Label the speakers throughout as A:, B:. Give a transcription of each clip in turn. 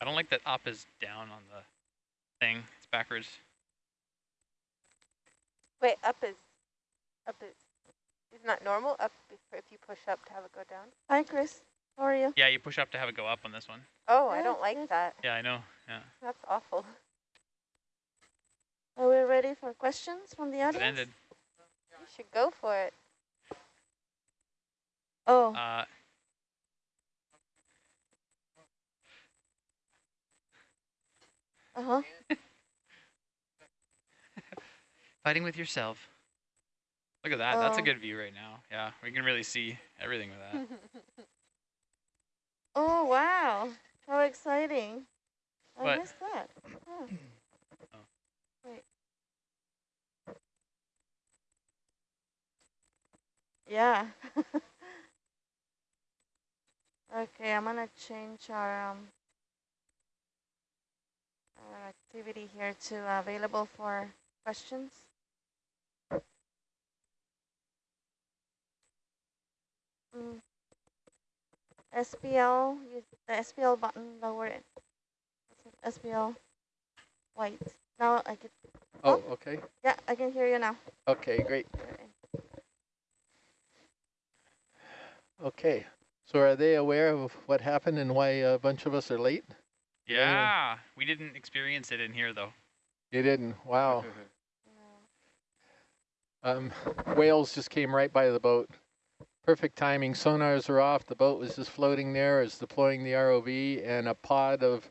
A: I don't like that up is down on the thing. It's backwards.
B: Wait, up is, up is, is not normal? Up if if you push up to have it go down?
C: Hi, Chris. How are you?
A: Yeah, you push up to have it go up on this one.
B: Oh, I don't like
C: yes.
B: that.
A: Yeah, I know. Yeah.
B: That's awful.
C: Are we ready for questions from the
A: It
C: audience?
A: ended.
B: You should go for it.
C: Oh,
A: Uh,
C: uh-huh.
A: fighting with yourself. Look at that. That's a
C: Oh.
A: good view right now. Yeah, we can really see everything with that.
C: Oh, wow. How exciting. I
A: What?
C: missed that. Oh.
A: Oh.
C: Wait. Yeah. okay, I'm gonna change our, um, our activity here to available for questions. Mm. SPL, use the SPL button, lower it. SPL white. Now I can,
D: Oh, okay.
C: yeah, I can hear you now.
D: Okay, great.
C: Okay.
D: So are they aware of what happened and why a bunch of us are late?
A: Yeah, we didn't experience it in here though.
D: You didn't. Wow. Um, whales just came right by the boat. Perfect timing. Sonars were off. The boat was just floating there. there. Is deploying the ROV and a pod of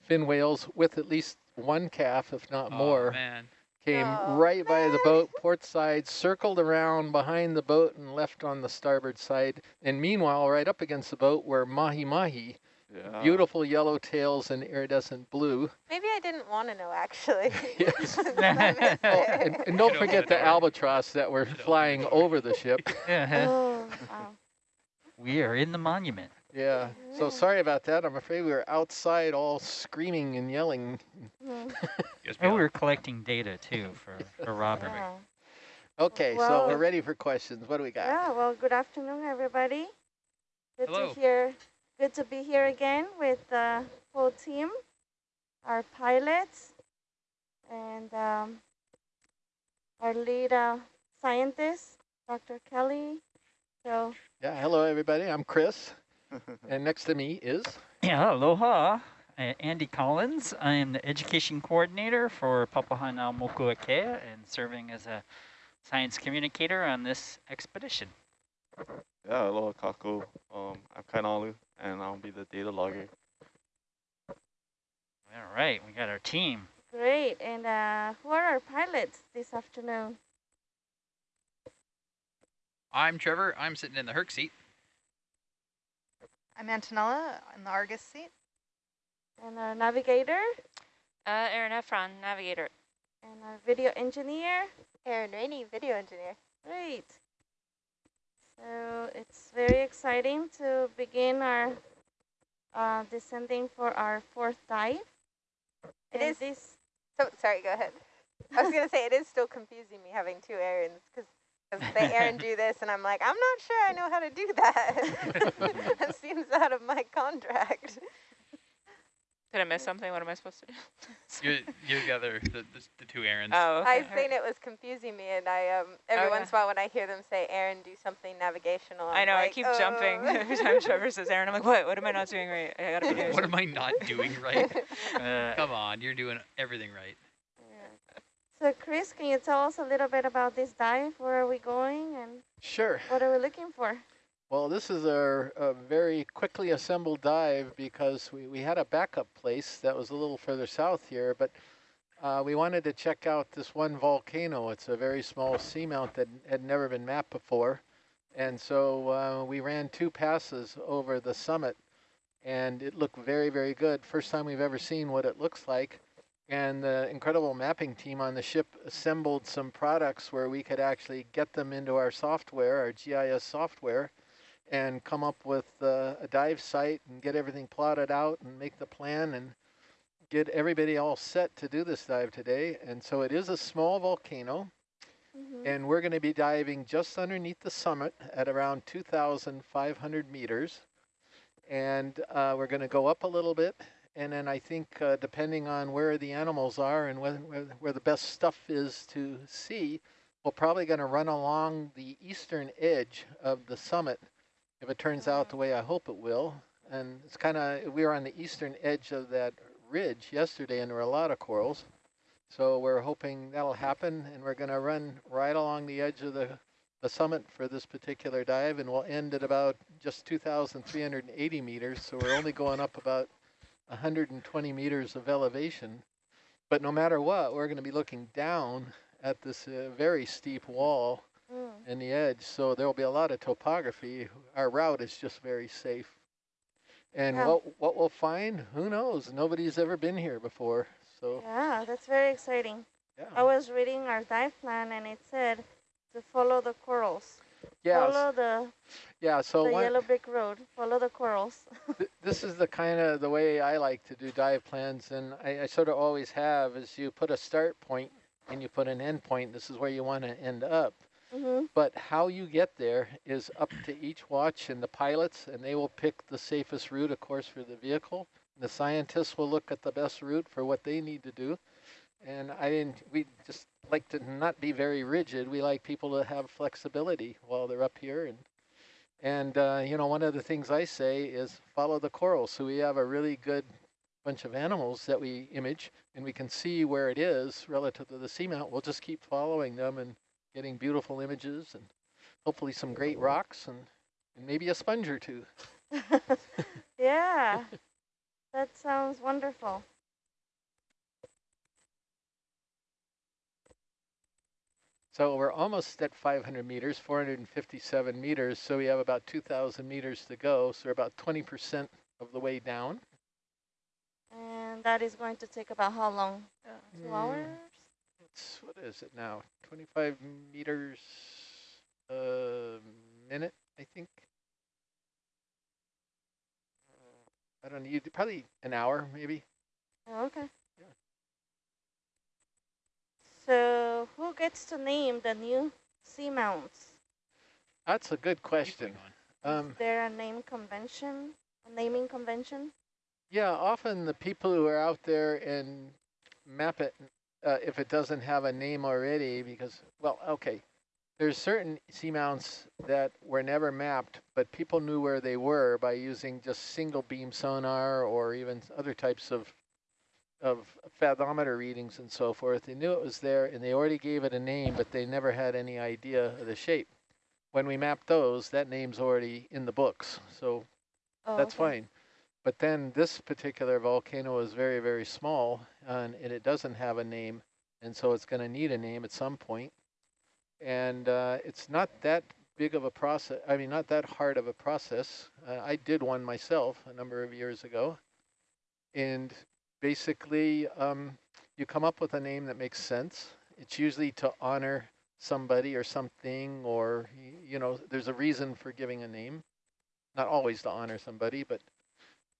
D: fin whales with at least one calf, if not
A: Oh,
D: more,
A: man.
D: came
B: Oh,
D: right by the boat, port side, circled around behind the boat and left on the starboard side. And meanwhile, right up against the boat were mahi mahi,
E: Yeah.
D: beautiful yellow tails and iridescent blue.
B: Maybe I didn't want to know, actually.
D: Yes. Oh, and, and don't forget
A: the
D: the albatross that were
A: Should open the
D: flying over the ship.
C: Oh, wow.
F: We are in the monument.
D: Yeah. So sorry about that. I'm afraid we were outside all screaming and yelling.
C: Mm,
F: And we were collecting data too for, for Robert.
C: yeah.
D: Okay, so we're ready for questions. What do we got?
C: Yeah, well, good afternoon, everybody. Good
A: Hello.
C: to hear. Good to be here again with the full team, our pilots, and um, our lead uh, scientist, Dr. Kelly. So,
D: Yeah, hello everybody. I'm Chris. and next to me is
F: Yeah, aloha. Uh, Andy Collins. I am the education coordinator for Papahanaumokuakea and serving as a science communicator on this expedition.
E: Yeah, aloha kakou. Um, I'm Kainalu, and I'll be the data logger.
F: All right, we got our team.
C: great. And uh, who are our pilots this afternoon?
A: I'm Trevor. I'm sitting in the Herc seat.
G: I'm Antonella in the Argus seat.
C: And our navigator,
H: Uh, Aaron Efron, navigator.
C: and our video engineer.
B: Aaron Rainey, video engineer.
C: Great. So it's very exciting to begin our uh, descending for our fourth dive.
B: It
C: And
B: is-
C: This,
B: So, sorry, go ahead. I was going to say, it is still confusing me having two Aarons, because they Aaron do this, and I'm like, I'm not sure I know how to do that. that seems out of my contract.
H: Did I miss something? What am I supposed to do?
A: You're, you're the other, the, the, the two Aarons.
H: Oh, okay.
B: I was saying it was confusing me, and I um every
H: Oh,
B: once in a while when I hear them say Aaron do something navigational,
H: I
B: I'm
H: know, I keep
B: "Oh."
H: jumping every time Trevor says Aaron. I'm like, what? What am I not doing right? I gotta be doing
A: what am I not doing right?
F: Uh,
A: Come on, you're doing everything right.
C: yeah. So Chris, can you tell us a little bit about this dive? Where are we going and
D: Sure.
C: what are we looking for?
D: Well, this is a, uh, very quickly assembled dive because we, we had a backup place that was a little further south here, but uh, we wanted to check out this one volcano. It's a very small seamount that had never been mapped before. And so uh, we ran two passes over the summit and it looked very, very good. First time we've ever seen what it looks like. And the incredible mapping team on the ship assembled some products where we could actually get them into our software, our GIS software, and come up with uh, a dive site and get everything plotted out and make the plan and get everybody all set to do this dive today. And so it is a small volcano
C: Mhm.
D: and we're going to be diving just underneath the summit at around 2,500 meters. And uh, we're going to go up a little bit And then I think uh, depending on where the animals are and where, where, where the best stuff is to see, we're probably going to run along the eastern edge of the summit if it turns out the way I hope it will. And it's kind of, we were on the eastern edge of that ridge yesterday and there were a lot of corals. So we're hoping that'll happen and we're going to run right along the edge of the, the summit for this particular dive and we'll end at about just 2,380 meters. So we're only going up about 120 meters of elevation. But no matter what, we're going to be looking down at this uh, very steep wall. In the edge. So there will be a lot of topography. Our route is just very safe. And
C: Yeah.
D: what what we'll find, who knows? Nobody's ever been here before. So
C: Yeah, that's very exciting.
D: yeah.
C: I was reading our dive plan and it said to follow the corals.
D: yeah,
C: Follow the,
D: yeah. So
C: the yellow brick road. Follow the corals.
D: th this is the kind of the way I like to do dive plans, and I, I sort of always have. Is you put a start point and you put an end point. This is where you want to end up.
C: Hmm
D: But how you get there is up to each watch and the pilots, and they will pick the safest route, of course, for the vehicle. The scientists will look at the best route for what they need to do. And I didn't, we just like to not be very rigid. We like people to have flexibility while they're up here. And, and uh, you know, one of the things I say is follow the corals. So we have a really good bunch of animals that we image, and we can see where it is relative to the seamount. We'll just keep following them and getting beautiful images and hopefully some great rocks and, and maybe a sponge or two.
C: yeah, that sounds wonderful.
D: So we're almost at 500 meters, 457 meters. So we have about 2,000 meters to go. So we're about 20% of the way down.
C: And that is going to take about how long? Two
D: Mm,
C: hours?
D: It's, what is it now? 25 meters a minute, I think. I don't know, probably an hour maybe.
C: Oh, okay.
D: Yeah.
C: So who gets to name the new seamounts?
D: That's a good question. Um,
C: Is there a name convention? A naming convention?
D: Yeah, often the people who are out there and map it, uh, if it doesn't have a name already, because, well, okay, there's certain seamounts that were never mapped, but people knew where they were by using just single beam sonar or even other types of of fathometer readings and so forth. They knew it was there and they already gave it a name, but they never had any idea of the shape. When we mapped those, that name's already in the books, so
C: Oh,
D: that's
C: okay.
D: fine. But then this particular volcano is very, very small and, it doesn't have a name. And so it's going to need a name at some point. And uh, it's not that big of a process. I mean, not that hard of a process. Uh, I did one myself a number of years ago. And basically, um, you come up with a name that makes sense. It's usually to honor somebody or something, or, you know, there's a reason for giving a name not always to honor somebody, but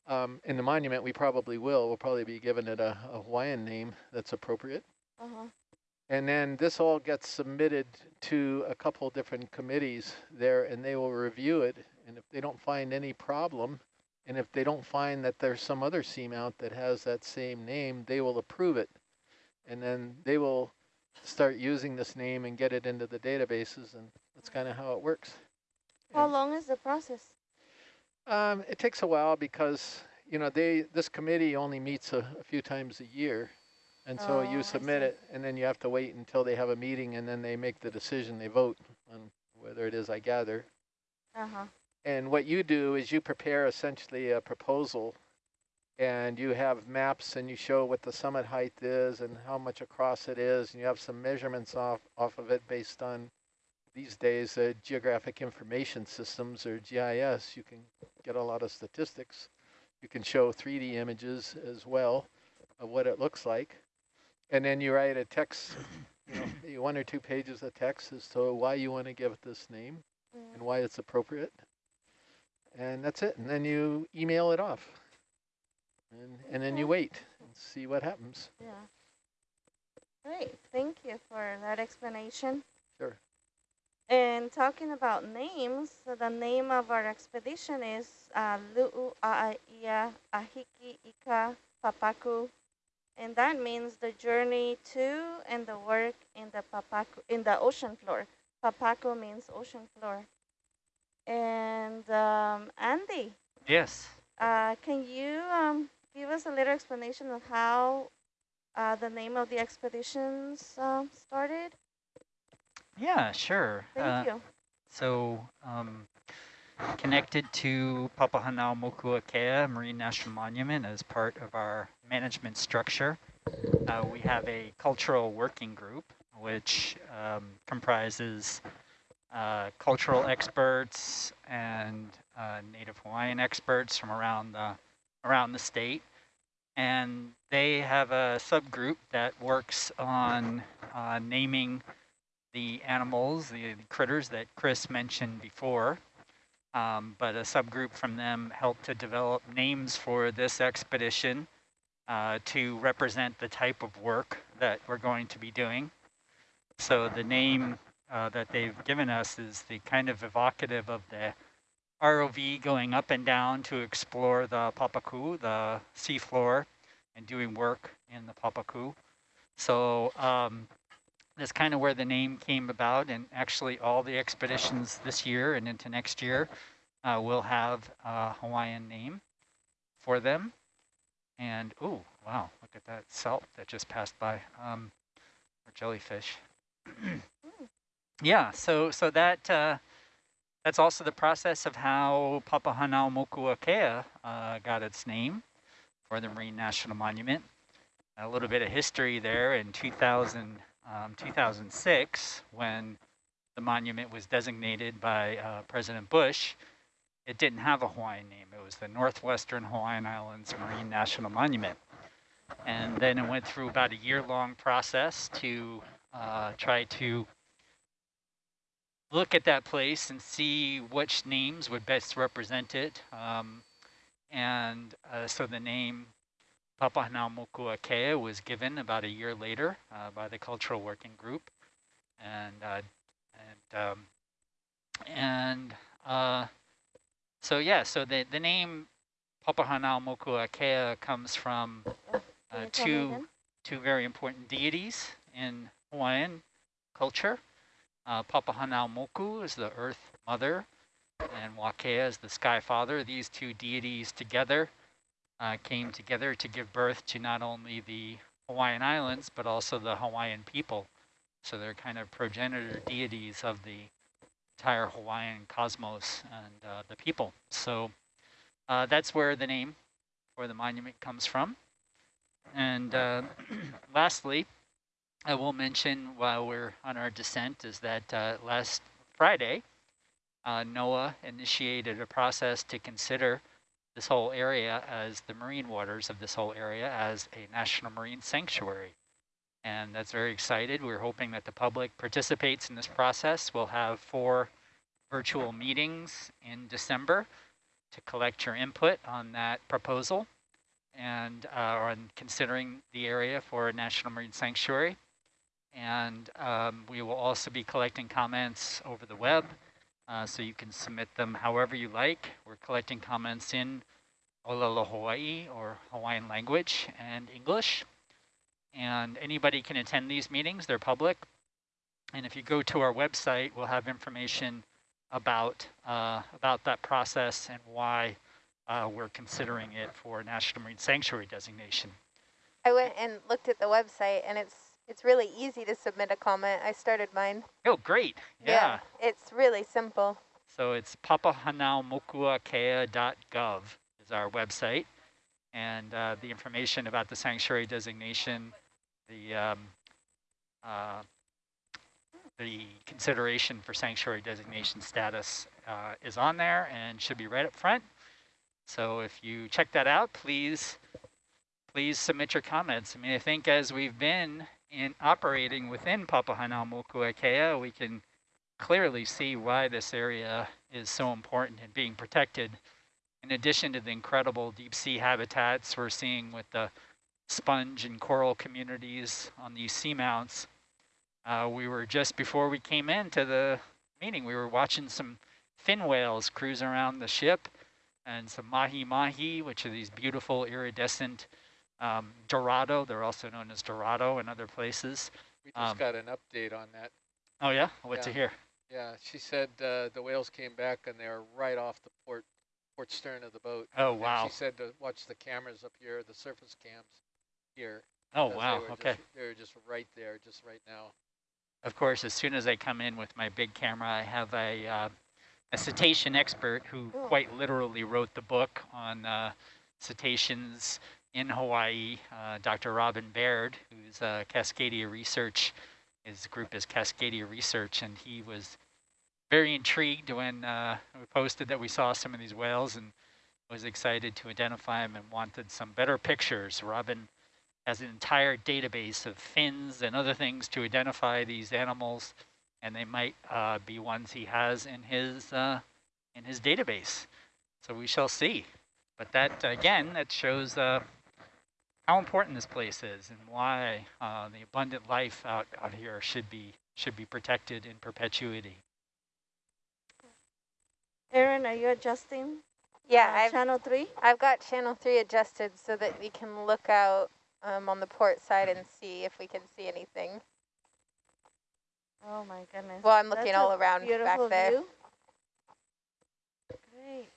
D: um, in the monument we probably will. We'll probably be giving it a, a Hawaiian name that's appropriate.
C: Uh-huh.
D: And then this all gets submitted to a couple different committees there, and they will review it. And if they don't find any problem, and if they don't find that there's some other seamount that has that same name, they will approve it. And then they will start using this name and get it into the databases, and that's kind of how it works.
C: How
D: And-
C: long is the process?
D: Um, it takes a while because, you know, they, this committee only meets a, a few times a year. And so
C: Oh,
D: you submit it and then you have to wait until they have a meeting and then they make the decision, they vote on whether it is, I gather.
C: Uh-huh.
D: And what you do is you prepare essentially a proposal and you have maps and you show what the summit height is and how much across it is and you have some measurements off, off of it based on these days uh, geographic information systems or GIS. You can get a lot of statistics. You can show 3D images as well of what it looks like. And then you write a text, you know, one or two pages of text as to why you want to give it this name and why it's appropriate. And that's it. And then you email it off. And, and then you wait and see what happens.
C: Yeah. Great. Thank you for that explanation.
D: Sure.
C: And talking about names, the name of our expedition is uh, Lu'u'a'ia Ahiki Ika Papaku. And that means the journey to and the work in the Papaku, in the ocean floor. Papaku means ocean floor. And um, Andy,
F: Yes.
C: uh, can you um, give us a little explanation of how uh, the name of the expeditions um, started?
F: Yeah, sure.
C: Thank
F: Uh,
C: you.
F: So, um, connected to Papahanaumokuakea Marine National Monument as part of our management structure, uh, we have a cultural working group which um, comprises uh, cultural experts and uh, Native Hawaiian experts from around the around the state, and they have a subgroup that works on uh, naming the animals, the, critters that Chris mentioned before. Um, but a subgroup from them helped to develop names for this expedition uh, to represent the type of work that we're going to be doing. So the name uh, that they've given us is the kind of evocative of the ROV going up and down to explore the Papaku, the seafloor, and doing work in the Papaku. So um, that's kind of where the name came about. And actually all the expeditions this year and into next year uh, will have a Hawaiian name for them. And, oh, wow, look at that salp that just passed by, um, or jellyfish. yeah, so so that uh, that's also the process of how Papahanaumokuakea uh, got its name for the Marine National Monument. A little bit of history there in 2000, um, 2006 when the monument was designated by uh, President Bush. It didn't have a Hawaiian name. It was the Northwestern Hawaiian Islands Marine National Monument. And then it went through about a year-long process to uh, try to look at that place and see which names would best represent it. Um, and uh, so the name Papahanaumokuakea was given about a year later uh, by the Cultural Working Group. And, uh, and, um, and uh, so yeah, so the, the name Papahanaumokuakea comes from uh, two, two very important deities in Hawaiian culture. Uh, Papahanaumoku is the earth mother, and Wakea is the sky father. These two deities together uh, came together to give birth to not only the Hawaiian Islands, but also the Hawaiian people. So they're kind of progenitor deities of the entire Hawaiian cosmos and uh, the people. So uh, that's where the name for the monument comes from. And uh, lastly, I will mention while we're on our descent is that uh, last Friday, uh, NOAA initiated a process to consider this whole area as the marine waters of this whole area as a national marine sanctuary. And that's very excited. We're hoping that the public participates in this process. We'll have four virtual meetings in December to collect your input on that proposal and uh, on considering the area for a national marine sanctuary. And um, we will also be collecting comments over the web, uh, so you can submit them however you like. We're collecting comments in Olelo Hawaii or Hawaiian language and English. And anybody can attend these meetings, they're public. And if you go to our website, we'll have information about, uh, about that process and why uh, we're considering it for National Marine Sanctuary designation.
B: I went and looked at the website, and it's it's really easy to submit a comment. I started mine.
F: Oh, great. Yeah.
B: it's really simple.
F: So it's papahanaumokuakea.gov is our website. And uh, the information about the sanctuary designation, the um, uh, the consideration for sanctuary designation status uh, is on there and should be right up front. So if you check that out, please, please submit your comments. I mean, I think as we've been in operating within Papahanaumokuakea, we can clearly see why this area is so important and being protected. In addition to the incredible deep sea habitats we're seeing with the sponge and coral communities on these seamounts, uh, we were just before we came into the meeting, we were watching some fin whales cruise around the ship and some mahi-mahi, which are these beautiful iridescent um, dorado. They're also known as dorado in other places.
D: We just
F: Um,
D: got an update on that.
F: Oh yeah, what to
D: Yeah.
F: hear?
D: Yeah, she said uh, the whales came back and they're right off the port port stern of the boat.
F: Oh
D: And
F: wow.
D: she said to watch the cameras up here, the surface cams here.
F: Oh wow.
D: They were
F: Okay.
D: Just, they were just right there, just right now.
F: Of course, as soon as I come in with my big camera, I have a uh, a cetacean expert who quite literally wrote the book on uh, cetaceans in Hawaii, uh, Dr. Robin Baird, who's uh, Cascadia Research. His group is Cascadia Research, and he was very intrigued when uh, we posted that we saw some of these whales and was excited to identify them and wanted some better pictures. Robin has an entire database of fins and other things to identify these animals, and they might uh, be ones he has in his uh, in his database. So we shall see. But that again, that shows uh, how important this place is and why uh, the abundant life out out here should be should be protected in perpetuity.
C: Aaron, are you adjusting
B: Yeah,
C: uh,
B: I've
C: channel three?
B: I've got channel three adjusted so that we can look out um, on the port side and see if we can see anything.
C: Oh my goodness.
B: Well, I'm looking
C: That's
B: all around back there.
C: View. Great.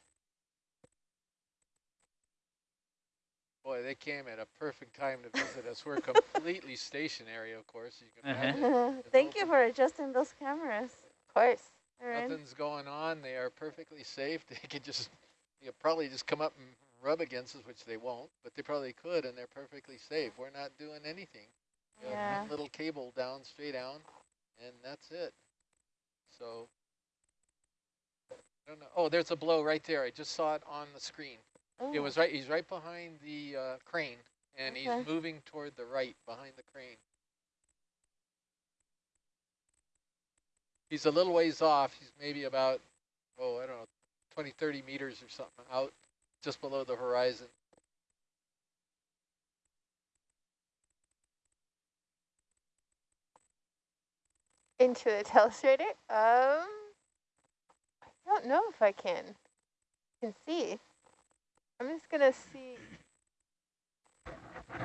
D: Boy, they came at a perfect time to visit us. We're completely stationary, of course. You can
F: Uh-huh.
D: imagine.
C: Thank you for adjusting those cameras,
B: Of course.
C: Aaron.
D: Nothing's going on. They are perfectly safe. They could just, you could probably just come up and rub against us, which they won't, but they probably could, and they're perfectly safe. We're not doing anything. You
C: Yeah.
D: one little cable down, straight down, and that's it. So, I don't know. Oh, there's a blow right there. I just saw it on the screen. It
C: Oh,
D: was right. He's right behind the uh, crane, and
C: Okay.
D: he's moving toward the right behind the crane. He's a little ways off. He's maybe about, oh, I don't know, 20, 30 meters or something out, just below the horizon.
B: Into the telestrator? Um, I don't know if I can. Can see. I'm just gonna see.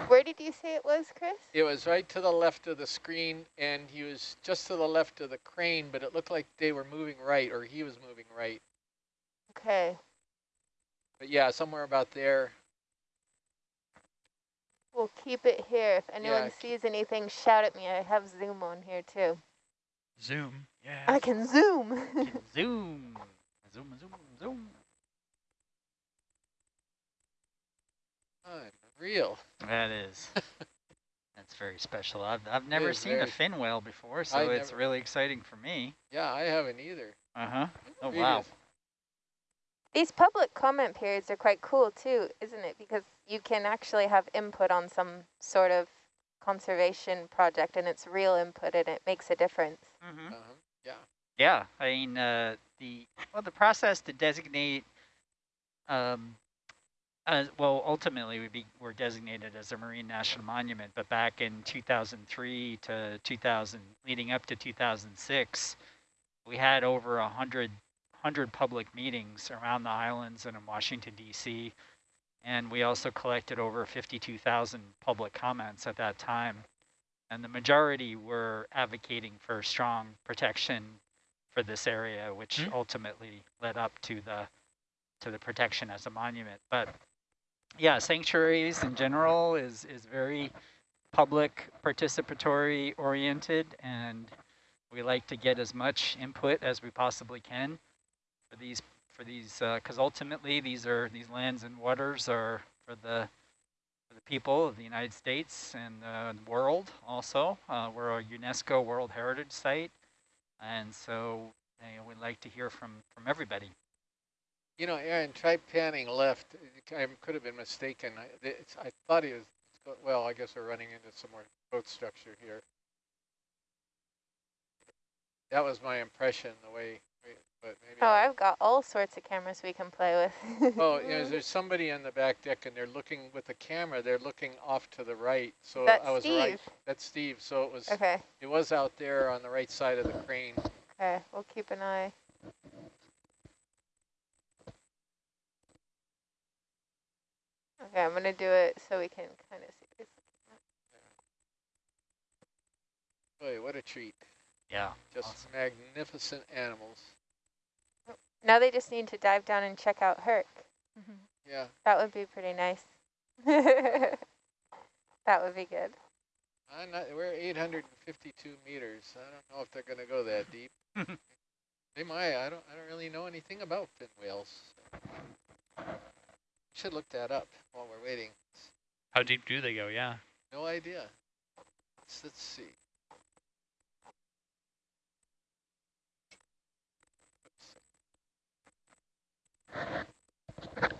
B: Where did you say it was, Chris?
D: It was right to the left of the screen, and he was just to the left of the crane, but it looked like they were moving right, or he was moving right.
B: Okay.
D: But yeah, somewhere about there.
B: We'll keep it here. If anyone
D: Yeah,
B: sees anything, shout at me. I have Zoom on here too.
A: Zoom. Yeah.
B: I can Zoom.
F: zoom, zoom, zoom, zoom.
D: Unreal.
F: That is. That's very special. I've, I've never
D: is
F: seen a fin whale before, so
D: I
F: it's
D: never-
F: really exciting for me.
D: Yeah, I haven't either.
F: Uh-huh. Oh, wow.
B: These public comment periods are quite cool too, isn't it? Because you can actually have input on some sort of conservation project and it's real input and it makes a difference.
F: Mm-hmm.
D: Uh-huh. Yeah.
F: Yeah, I mean, uh, the well, the process to designate, um, as well, ultimately we be we're designated as a marine national monument. But back in 2003 to 2000, leading up to 2006, we had over a hundred hundred public meetings around the islands and in Washington D.C. And we also collected over 52,000 public comments at that time. And the majority were advocating for strong protection for this area, which
A: Hmm.
F: ultimately led up to the to the protection as a monument. But yeah, sanctuaries in general is is very public participatory oriented, and we like to get as much input as we possibly can for these for these because ultimately these are these lands and waters are for the for the people of the United States and uh, the world also. Uh, we're a UNESCO World Heritage Site. And so you know, we'd like to hear from, from everybody.
D: You know, Aaron, try panning left. I could have been mistaken. I, it's, I thought he was, well, I guess we're running into some more boat structure here. That was my impression, the way, but maybe.
B: Oh,
D: I-
B: I've got all sorts of cameras we can play with.
D: Oh, you know, there's somebody on the back deck and they're looking with the camera, they're looking off to the right. So
B: That's
D: I was
B: Steve.
D: right. That's Steve. So it was,
B: okay,
D: it was out there on the right side of the crane.
B: Okay, we'll keep an eye. Okay, I'm gonna do it so we can kind of see. It's,
D: Boy, what a treat.
F: Yeah.
D: Just
F: Awesome.
D: magnificent animals.
B: Oh, now they just need to dive down and check out Herc. Mm-hmm.
D: Yeah.
B: That would be pretty nice. that would be good.
D: I'm not, we're 852 meters. I don't know if they're going to go that deep. they might. I don't. I don't really know anything about fin whales. Should look that up while we're waiting.
A: How deep do they go? Yeah.
D: No idea. Let's, let's see.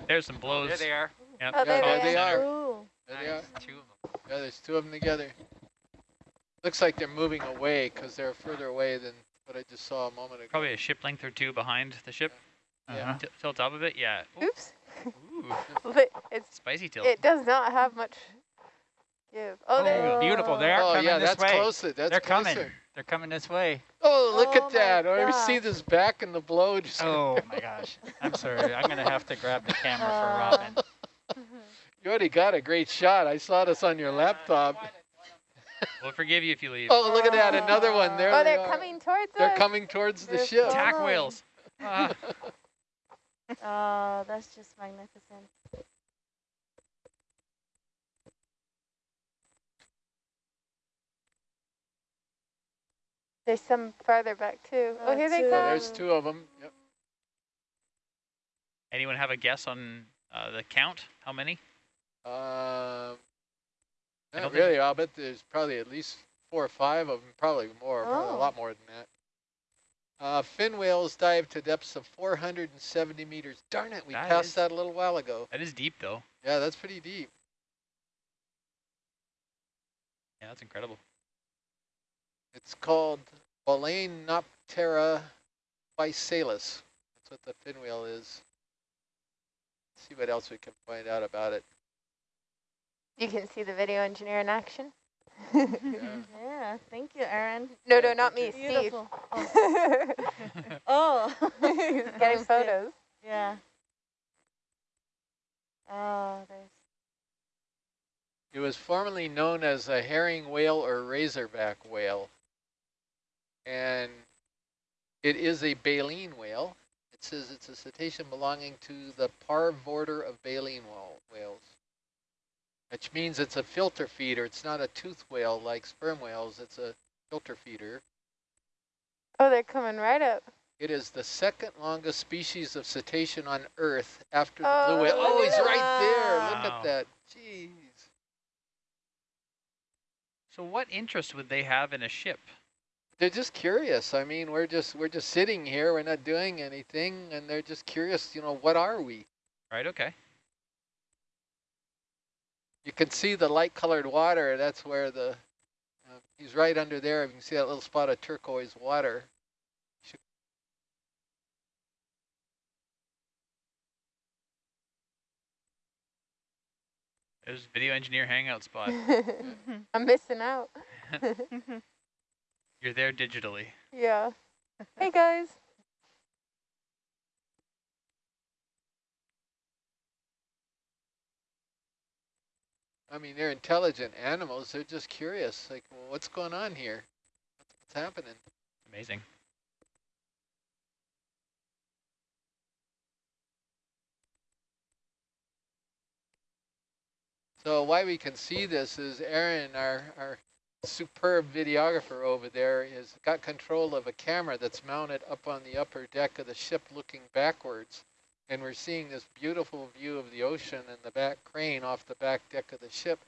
A: There's some blows.
F: There they are.
A: Yep.
B: Oh,
D: Yeah,
B: there
D: there
B: they
D: they
B: are.
D: are.
C: Ooh.
D: There they are.
F: Two of them.
D: Yeah, there's two of them together. Looks like they're moving away because they're further away than what I just saw a moment ago.
A: Probably a ship length or two behind the ship.
D: Yeah.
F: Uh-huh.
A: T- tilt up a bit. Yeah. Ooh,
B: Oops.
A: Ooh,
B: It's
A: spicy tilt.
B: it does not have much give. Oh, there.
F: Oh, beautiful. They are
D: Oh
F: coming
D: yeah,
F: this
D: that's
F: way.
D: closer. That's
F: They're coming.
D: closer.
F: They're coming this way.
D: Oh, look
C: Oh
D: at that! Oh, you see this back and the blow just.
F: Oh my gosh. I'm sorry. I'm going to have to grab the camera
C: Uh,
F: for Robin.
D: You already got a great shot. I saw this on your laptop.
A: We'll forgive you if you leave.
D: Oh, look at that! Another one. There
B: Oh,
D: they
B: they're
D: are.
B: coming towards us.
D: They're
B: us.
D: coming towards the
C: They're
D: ship.
C: flying.
A: Attack whales. Ah.
C: Oh, that's just magnificent.
B: There's some farther back too. Oh,
C: Uh,
B: here they
C: two.
D: Oh,
B: come.
D: there's two of them. Yep.
A: Anyone have a guess on uh, the count? How many?
D: Um,
A: I
D: not
A: don't
D: really. I'll bet there's probably at least four or five of them. Probably more. Probably a
C: Oh.
D: lot more than that. Uh, fin whales dive to depths of 470 meters. Darn it, we
A: That
D: passed
A: is-
D: that a little while ago.
A: That is deep, though.
D: Yeah, that's pretty deep.
A: Yeah, that's incredible.
D: It's called Balaenoptera physalus. That's what the fin whale is. Let's see what else we can find out about it.
B: You can see the video engineer in action.
D: Yeah.
C: Yeah, thank you, Aaron.
B: no, no, not me,
D: thank
B: Steve.
C: Beautiful. Oh.
B: oh.
C: He's
B: getting
C: was good.
B: photos.
C: Yeah. Oh, there's.
D: It was formerly known as a herring whale or razorback whale. And it is a baleen whale. It says it's a cetacean belonging to the parvorder of baleen whales, which means it's a filter feeder. It's not a tooth whale like sperm whales. It's a filter feeder.
B: Oh, they're coming right up.
D: It is the second longest species of cetacean on Earth after the
B: Oh,
D: blue whale.
B: look
D: Oh, he's right there.
A: that.
D: Look at that. Jeez.
A: So what interest would they have in a ship?
D: They're just curious. I mean, we're just we're just sitting here. We're not doing anything, and they're just curious. You know, what are we?
A: Right, okay.
D: You can see the light-colored water. That's where the uh, he's right under there. You can see that little spot of turquoise water. Should-
A: There's video engineer hangout spot.
B: I'm missing out.
A: You're there digitally.
B: Yeah. Hey guys.
D: I mean, they're intelligent animals. They're just curious. Like, well, what's going on here? What's happening?
A: Amazing.
D: So why we can see this is Aaron, our, our superb videographer over there, has got control of a camera that's mounted up on the upper deck of the ship looking backwards. And we're seeing this beautiful view of the ocean and the back crane off the back deck of the ship.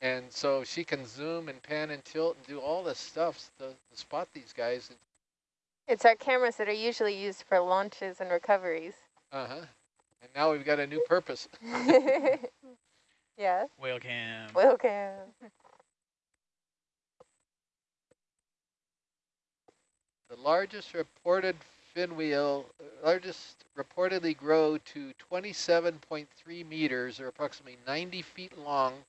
D: And so she can zoom and pan and tilt and do all this stuff to, to spot these guys.
B: It's our cameras that are usually used for launches and recoveries.
D: Uh-huh. And now we've got a new purpose.
B: yeah.
A: Whale cam.
B: Whale cam.
D: The largest reported fin whale, uh, largest reportedly grow to 27.3 meters or approximately 90 feet long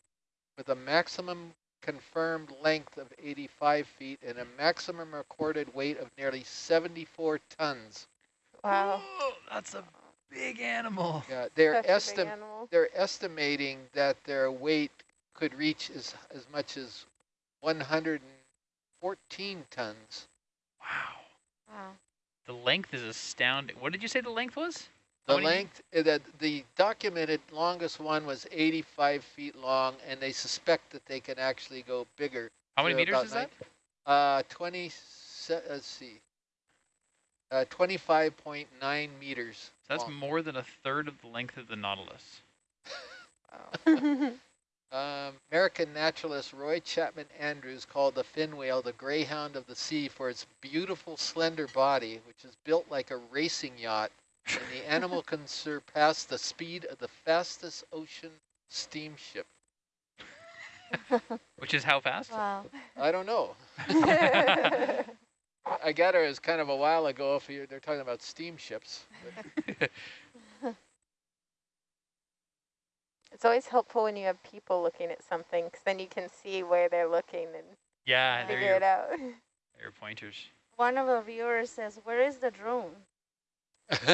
D: with a maximum confirmed length of 85 feet and a maximum recorded weight of nearly 74 tons.
B: Wow.
A: Whoa, that's a big animal.
D: Yeah, they're
B: Such a big animal.
D: they're estimating that their weight could reach as as much as 114 tons.
A: Wow.
C: Wow.
A: The length is astounding. What did you say the length was?
D: The
A: many-
D: length, that the, the documented longest one was 85 feet long, and they suspect that they can actually go bigger.
A: How many meters
D: about
A: is that?
D: Uh, 20, let's see, uh, 25.9 meters.
A: So that's
D: long.
A: more than a third of the length of the Nautilus.
D: Um, American naturalist Roy Chapman Andrews called the fin whale the greyhound of the sea for its beautiful slender body, which is built like a racing yacht, and the animal can surpass the speed of the fastest ocean steamship.
A: Which is how fast?
C: Wow.
D: I don't know. I gather it was kind of a while ago if you, they're talking about steamships. but-
B: it's always helpful when you have people looking at something, because then you can see where they're looking and
A: yeah,
B: figure
A: your,
B: it out.
A: your pointers.
C: One of the viewers says, "Where is the drone?"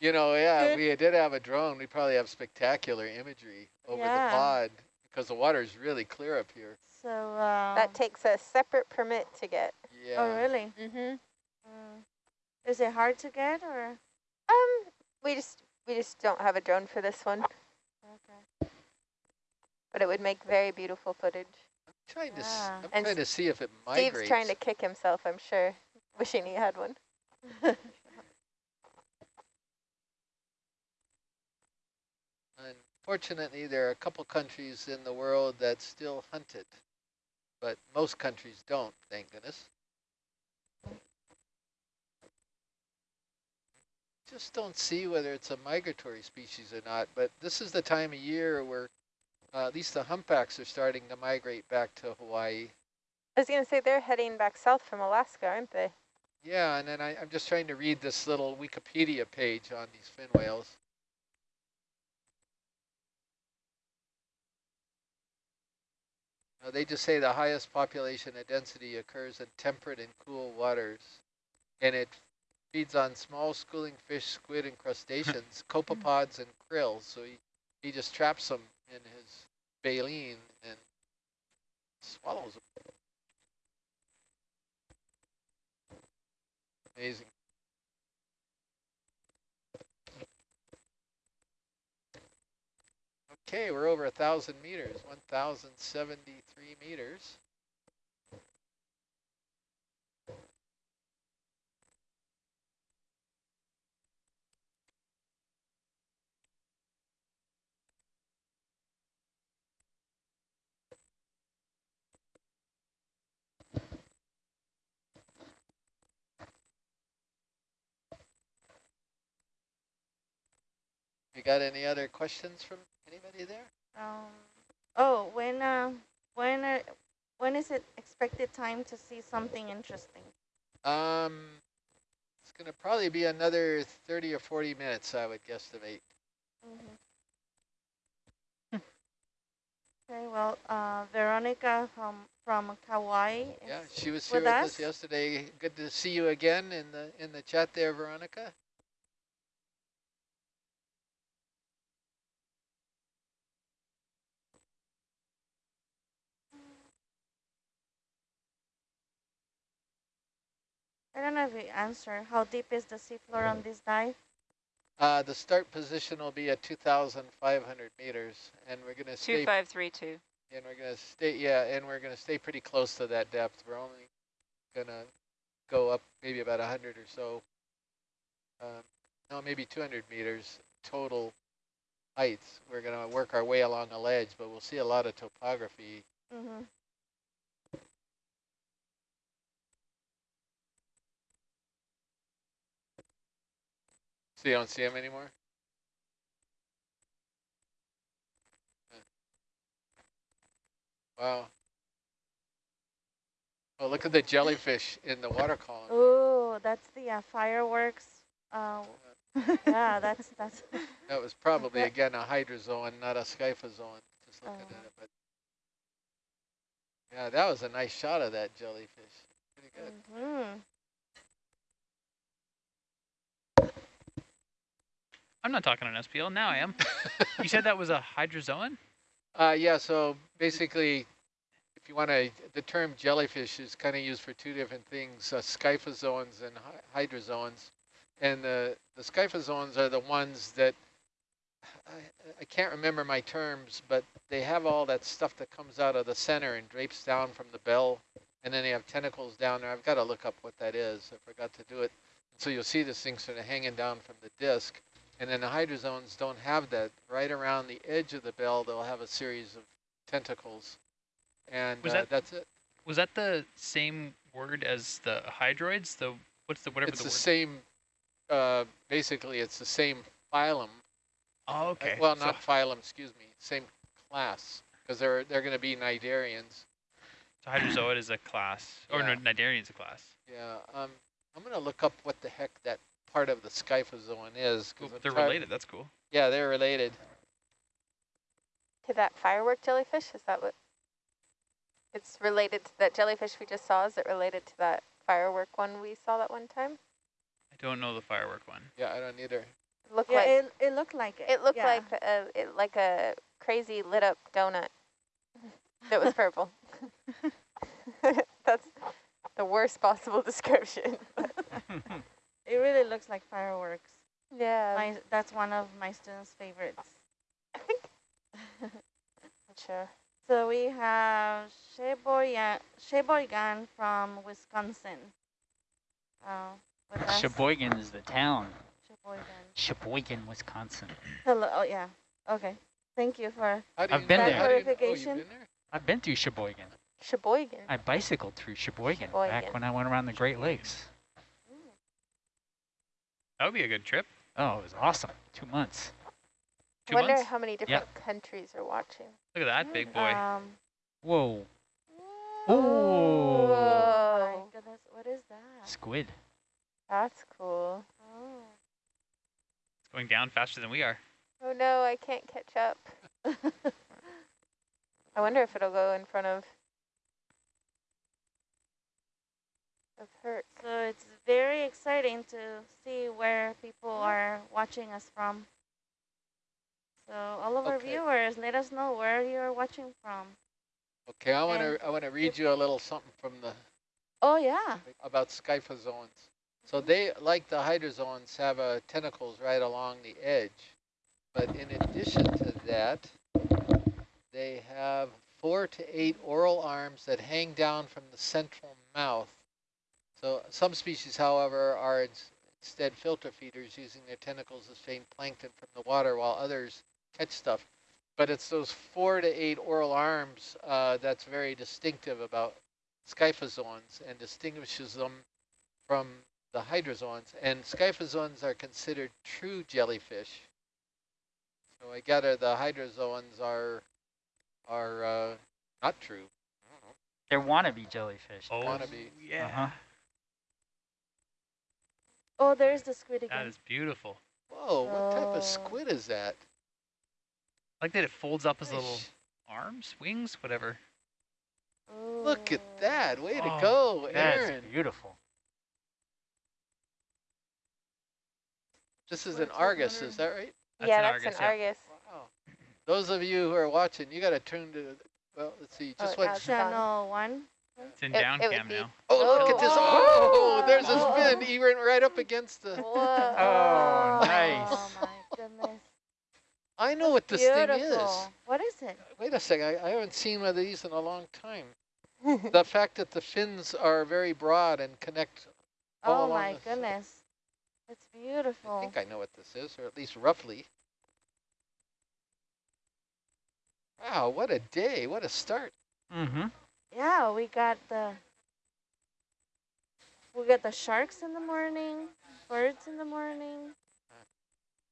D: you know, yeah, we did have a drone. We probably have spectacular imagery over
C: Yeah.
D: the pod because the water is really clear up here.
C: So. Uh,
B: That takes a separate permit to get.
D: Yeah.
C: Oh really?
B: Mm-hmm.
C: Mm. Is it hard to get or?
B: Um, we just we just don't have a drone for this one,
C: Okay.
B: but it would make very beautiful footage.
D: trying to, s-
C: Yeah.
D: I'm
B: And
D: trying to see if it migrates.
B: Steve's trying to kick himself, I'm sure, wishing he had one.
D: Unfortunately, there are a couple countries in the world that still hunt it, but most countries don't, thank goodness. Just don't see whether it's a migratory species or not, but this is the time of year where uh, at least the humpbacks are starting to migrate back to Hawaii.
B: I was going to say they're heading back south from Alaska, aren't they?
D: Yeah, and then I, I'm just trying to read this little Wikipedia page on these fin whales. Uh, they just say the highest population and density occurs in temperate and cool waters, and it feeds on small schooling fish, squid, and crustaceans, mm-hmm. copepods, and krill. So he, he just traps them in his baleen and swallows them. Amazing. Okay, we're over a thousand meters, 1,073 meters. Got any other questions from anybody there?
C: Um, oh, when uh, when uh, when is it expected time to see something interesting?
D: Um, it's going to probably be another 30 or 40 minutes, I would guesstimate.
C: Mhm. Okay, well, uh, Veronica from from Kauai.
D: Yeah, she was here
C: with
D: with us
C: us.
D: yesterday. Good to see you again in the in the chat there, Veronica.
C: I don't know if you answer. How deep is the seafloor on this dive?
D: Uh, the start position will be at 2,500 meters, and we're going to stay.
H: 2532.
D: And we're going to stay. Yeah, and we're going to stay pretty close to that depth. We're only going to go up maybe about 100 or so. Um, no, maybe 200 meters total heights. We're going to work our way along a ledge, but we'll see a lot of topography.
C: Mm-hmm.
D: So you don't see them anymore? Wow. Oh, look at the jellyfish in the water column.
C: Oh, that's the uh, fireworks. Uh, yeah, that's that's.
D: That was probably, again, a hydrozoan, not a scyphozoan, just looking
C: Oh.
D: at it. But Yeah, that was a nice shot of that jellyfish. Pretty good.
C: hmm
A: I'm not talking on SPL. Now I am. you said that was a hydrozoan?
D: Uh, yeah, so basically, if you want to, the term jellyfish is kind of used for two different things, uh, scyphozoans and hy hydrozoans. And the, the scyphozoans are the ones that, I, I can't remember my terms, but they have all that stuff that comes out of the center and drapes down from the bell, and then they have tentacles down there. I've got to look up what that is. I forgot to do it. So you'll see this thing sort of hanging down from the disc. And then the hydrozoans don't have that. Right around the edge of the bell, they'll have a series of tentacles. And uh,
A: that-
D: that's it.
A: Was that the same word as the hydroids? The what's the whatever
D: It's
A: the,
D: the
A: word?
D: same, uh, basically it's the same phylum.
A: Oh,
D: Uh,
A: okay.
D: well,
A: So-
D: not phylum, excuse me, same class. Because they're, they're going to be cnidarians.
A: So hydrozoid is a class, or
D: Yeah.
A: no, Cnidarian is a class.
D: Yeah, um, I'm going to look up what the heck that part of the scyphozoan is.
A: Cool. They're
D: try-
A: related. That's cool.
D: Yeah, they're related.
B: To that firework jellyfish? Is that what? It's related to that jellyfish we just saw. Is it related to that firework one we saw that one time?
A: I don't know the firework one.
D: Yeah, I don't either.
B: It looked
C: Yeah,
B: like
C: it, it looked like it.
B: it looked
C: yeah.
B: like a it, like a crazy lit up donut that was purple. That's the worst possible description.
C: It really looks like fireworks.
B: yeah.
C: My, that's one of my students' favorites.
B: Sure.
C: So we have Sheboygan, Sheboygan from Wisconsin. Uh.
F: Sheboygan is the town.
C: Sheboygan.
F: Sheboygan, Wisconsin.
C: Hello. Oh yeah. Okay. Thank you for.
D: How do
F: I've been
D: know-
F: there.
D: how do you know- oh, you've been there?
F: I've been through Sheboygan.
B: Sheboygan.
F: I bicycled through Sheboygan,
B: Sheboygan.
F: back when I went around the Great Lakes.
A: That would be a good trip.
F: Oh, it was awesome. Two months.
A: Two I
B: Wonder
A: months.
B: how many different countries are watching.
A: Look at that big boy.
C: Um,
F: Whoa.
C: oh
F: Ooh.
C: my goodness! What is that?
F: Squid.
B: That's cool.
C: Oh.
A: it's going down faster than we are.
B: Oh no, I can't catch up. I wonder if it'll go in front of of.
C: So it's very exciting to see where people are watching us from. So all of our
D: Okay.
C: viewers, let us know where you're watching from.
D: Okay, I want to I want to read you a little something from the
C: Oh yeah.
D: about scyphozoans. So they, like the hydrozoans, have uh, tentacles right along the edge. But in addition to that, they have four to eight oral arms that hang down from the central mouth. So some species, however, are ins- instead filter feeders using their tentacles to feed plankton from the water while others catch stuff. But it's those four to eight oral arms uh, that's very distinctive about scyphozoans and distinguishes them from the hydrozoans. And scyphozoans are considered true jellyfish. So I gather the hydrozoans are are uh, not true.
F: They're wannabe jellyfish.
A: Oh,
D: Wannabe.
A: yeah.
F: Uh-huh.
C: Oh, there's the squid again.
A: That is beautiful.
D: Whoa, what type
C: Oh.
D: of squid is that?
A: I like that it folds up his little arms, wings, whatever.
D: Look at that. Way to
A: Oh,
D: go,
F: That's beautiful.
D: This is
C: What
D: an
C: is
D: Argus, is that right?
A: That's
B: yeah,
A: an
B: that's
A: Argus,
B: an
A: yeah.
B: Argus.
D: Wow. Those of you who are watching, you got to turn to, well, let's see,
B: Oh,
D: just
B: it
D: what,
C: Channel one.
A: It's in
B: It-
A: down
B: it
A: cam now.
D: oh, look at this.
B: Oh.
D: Oh, there's a
C: Oh.
D: spin. He went right up against the,
B: Whoa.
F: Oh, nice.
C: Oh my goodness.
D: I know what this
C: Beautiful.
D: thing is.
C: What is it?
D: Wait a second, I, I haven't seen one of these in a long time. the fact that the fins are very broad and connect all
C: Oh
D: along
C: my
D: the-
C: goodness. It's beautiful.
D: I think I know what this is, or at least roughly. Wow, what a day, what a start.
F: Mm-hmm.
C: Yeah, we got the we got the sharks in the morning, birds in the morning,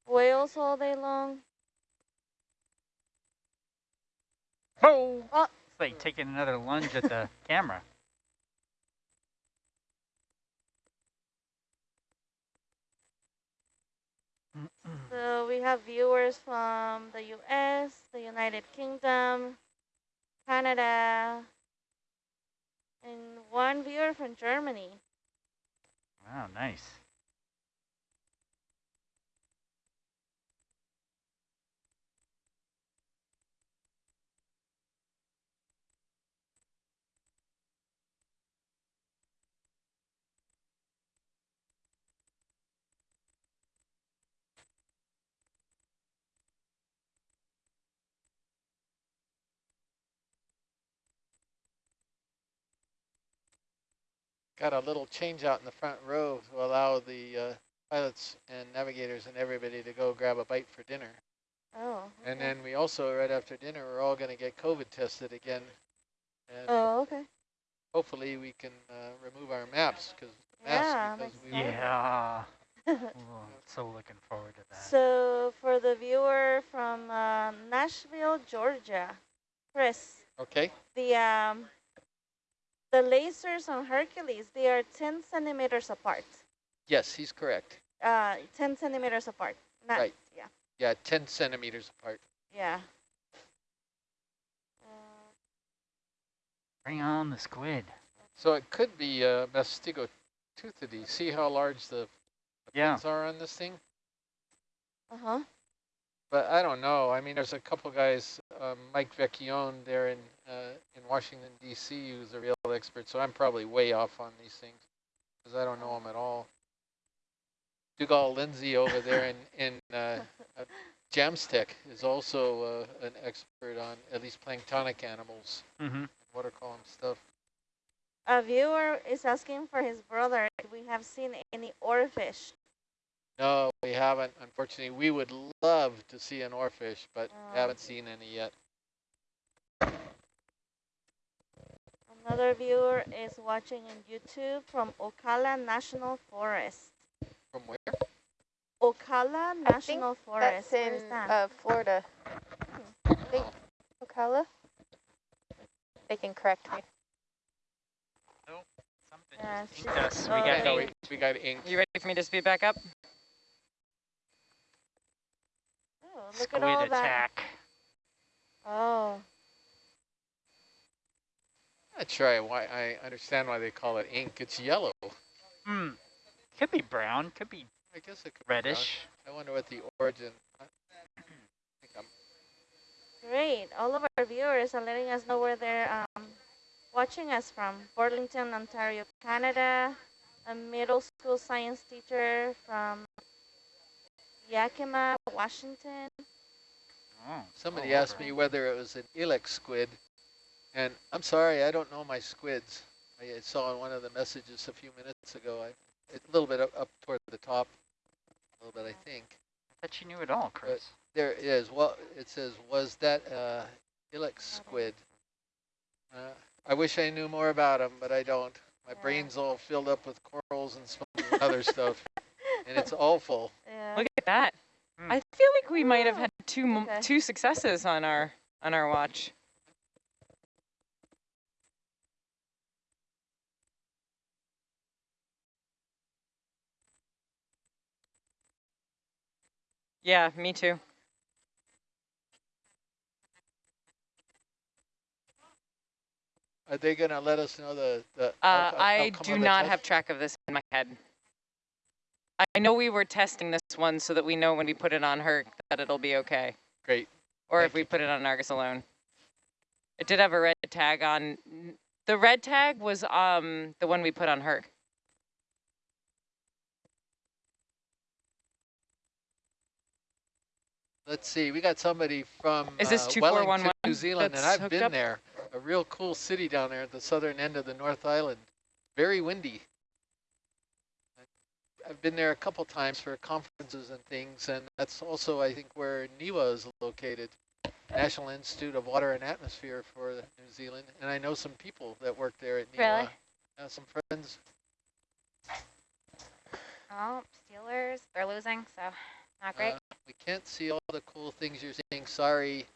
C: whales all day long.
F: Oh!
C: Oh.
F: It's like taking another lunge at the camera.
C: So we have viewers from the U.S., the United Kingdom, Canada, And one viewer from Germany.
F: Wow, nice.
D: Got a little change out in the front row to allow the uh, pilots and navigators and everybody to go grab a bite for dinner.
C: Oh.
D: And then we also, right after dinner, we're all going to get COVID tested again. And
C: Oh, okay.
D: hopefully we can uh, remove our maps because
C: Yeah,
D: masks because we were-
F: Yeah. So looking forward to that.
C: so for the viewer from uh, Nashville, Georgia, Chris,
D: Okay.
C: the um, the lasers on Hercules, they are 10 centimeters apart.
D: Yes, he's correct.
C: Uh, 10 centimeters apart. Not,
D: Right.
C: Yeah.
D: Yeah, 10 centimeters apart.
C: Yeah. Uh,
F: Bring on the squid.
D: So it could be uh, Mastigo toothidy. See how large the, the
F: Yeah.
D: fins are on this thing?
C: uh-huh.
D: But I don't know. I mean, there's a couple guys, um, Mike Vecchione there in uh, in Washington D.C. who's a real expert. So I'm probably way off on these things because I don't know them at all. Dhugal Lindsay over there in in uh, uh, JAMSTEC is also uh, an expert on at least planktonic animals,
F: Mm-hmm.
D: water column stuff.
C: A viewer is asking for his brother. if We have seen any oarfish.
D: No, we haven't. Unfortunately, we would love to see an oarfish, but
C: Oh.
D: haven't seen any yet.
C: Another viewer is watching on YouTube from Ocala National Forest.
D: From where?
C: Ocala
B: I think
C: National Forest.
B: That's in
C: that?
B: uh, Florida. I think Ocala. They can correct me.
F: Something
C: Yeah,
F: just inked us.
C: oh,
F: we got
C: okay.
D: No,
F: ink.
D: we, we got ink.
H: You ready for me to speed back up?
C: Oh, look
F: Squid
C: at all that.
F: attack.
C: Oh,
D: Not sure I, why I understand why they call it ink. It's yellow.
F: Hmm. Could be brown. Could be
D: I guess it could be
F: reddish.
D: I wonder what the origin. I think I'm,
C: great. All of our viewers are letting us know where they're um, watching us from. Burlington, Ontario, Canada. A middle school science teacher from Yakima, Washington.
F: Oh.
D: somebody
F: oh,
D: asked me whether it was an Illex squid, and I'm sorry, I don't know my squids. I, I saw in one of the messages a few minutes ago. I, it's a little bit up, up toward the top, a little bit, I think.
F: I thought you knew it all, Chris.
D: There it is. Well, it says, was that uh, Illex squid? Uh, I wish I knew more about them, but I don't. My
C: Yeah.
D: brain's all filled up with corals and and other stuff, and it's awful.
C: Yeah.
H: Look at that.
F: Hmm.
H: I feel like we might have had two
C: okay.
H: two successes on our on our watch. Yeah, me too.
D: Are they going to let us know the, the
H: Uh, I do not
D: test?
H: have track of this in my head. I know we were testing this one so that we know when we put it on her that it'll be okay.
D: Great.
H: Or
D: Thank
H: if we
D: you.
H: put it on Argus alone. It did have a red tag on. The red tag was um the one we put on her.
D: Let's see. We got somebody from
H: Is this
D: uh, Wellington, New Zealand, and I've been
H: up?
D: there. A real cool city down there at the southern end of the North Island. Very windy. I've been there a couple times for conferences and things, and that's also, I think, where NIWA is located, National Institute of Water and Atmosphere for New Zealand. And I know some people that work there at NIWA.
I: Really?
D: Uh, some friends.
I: Oh, Steelers, they're losing, so not great.
D: Uh, we can't see all the cool things you're seeing. Sorry.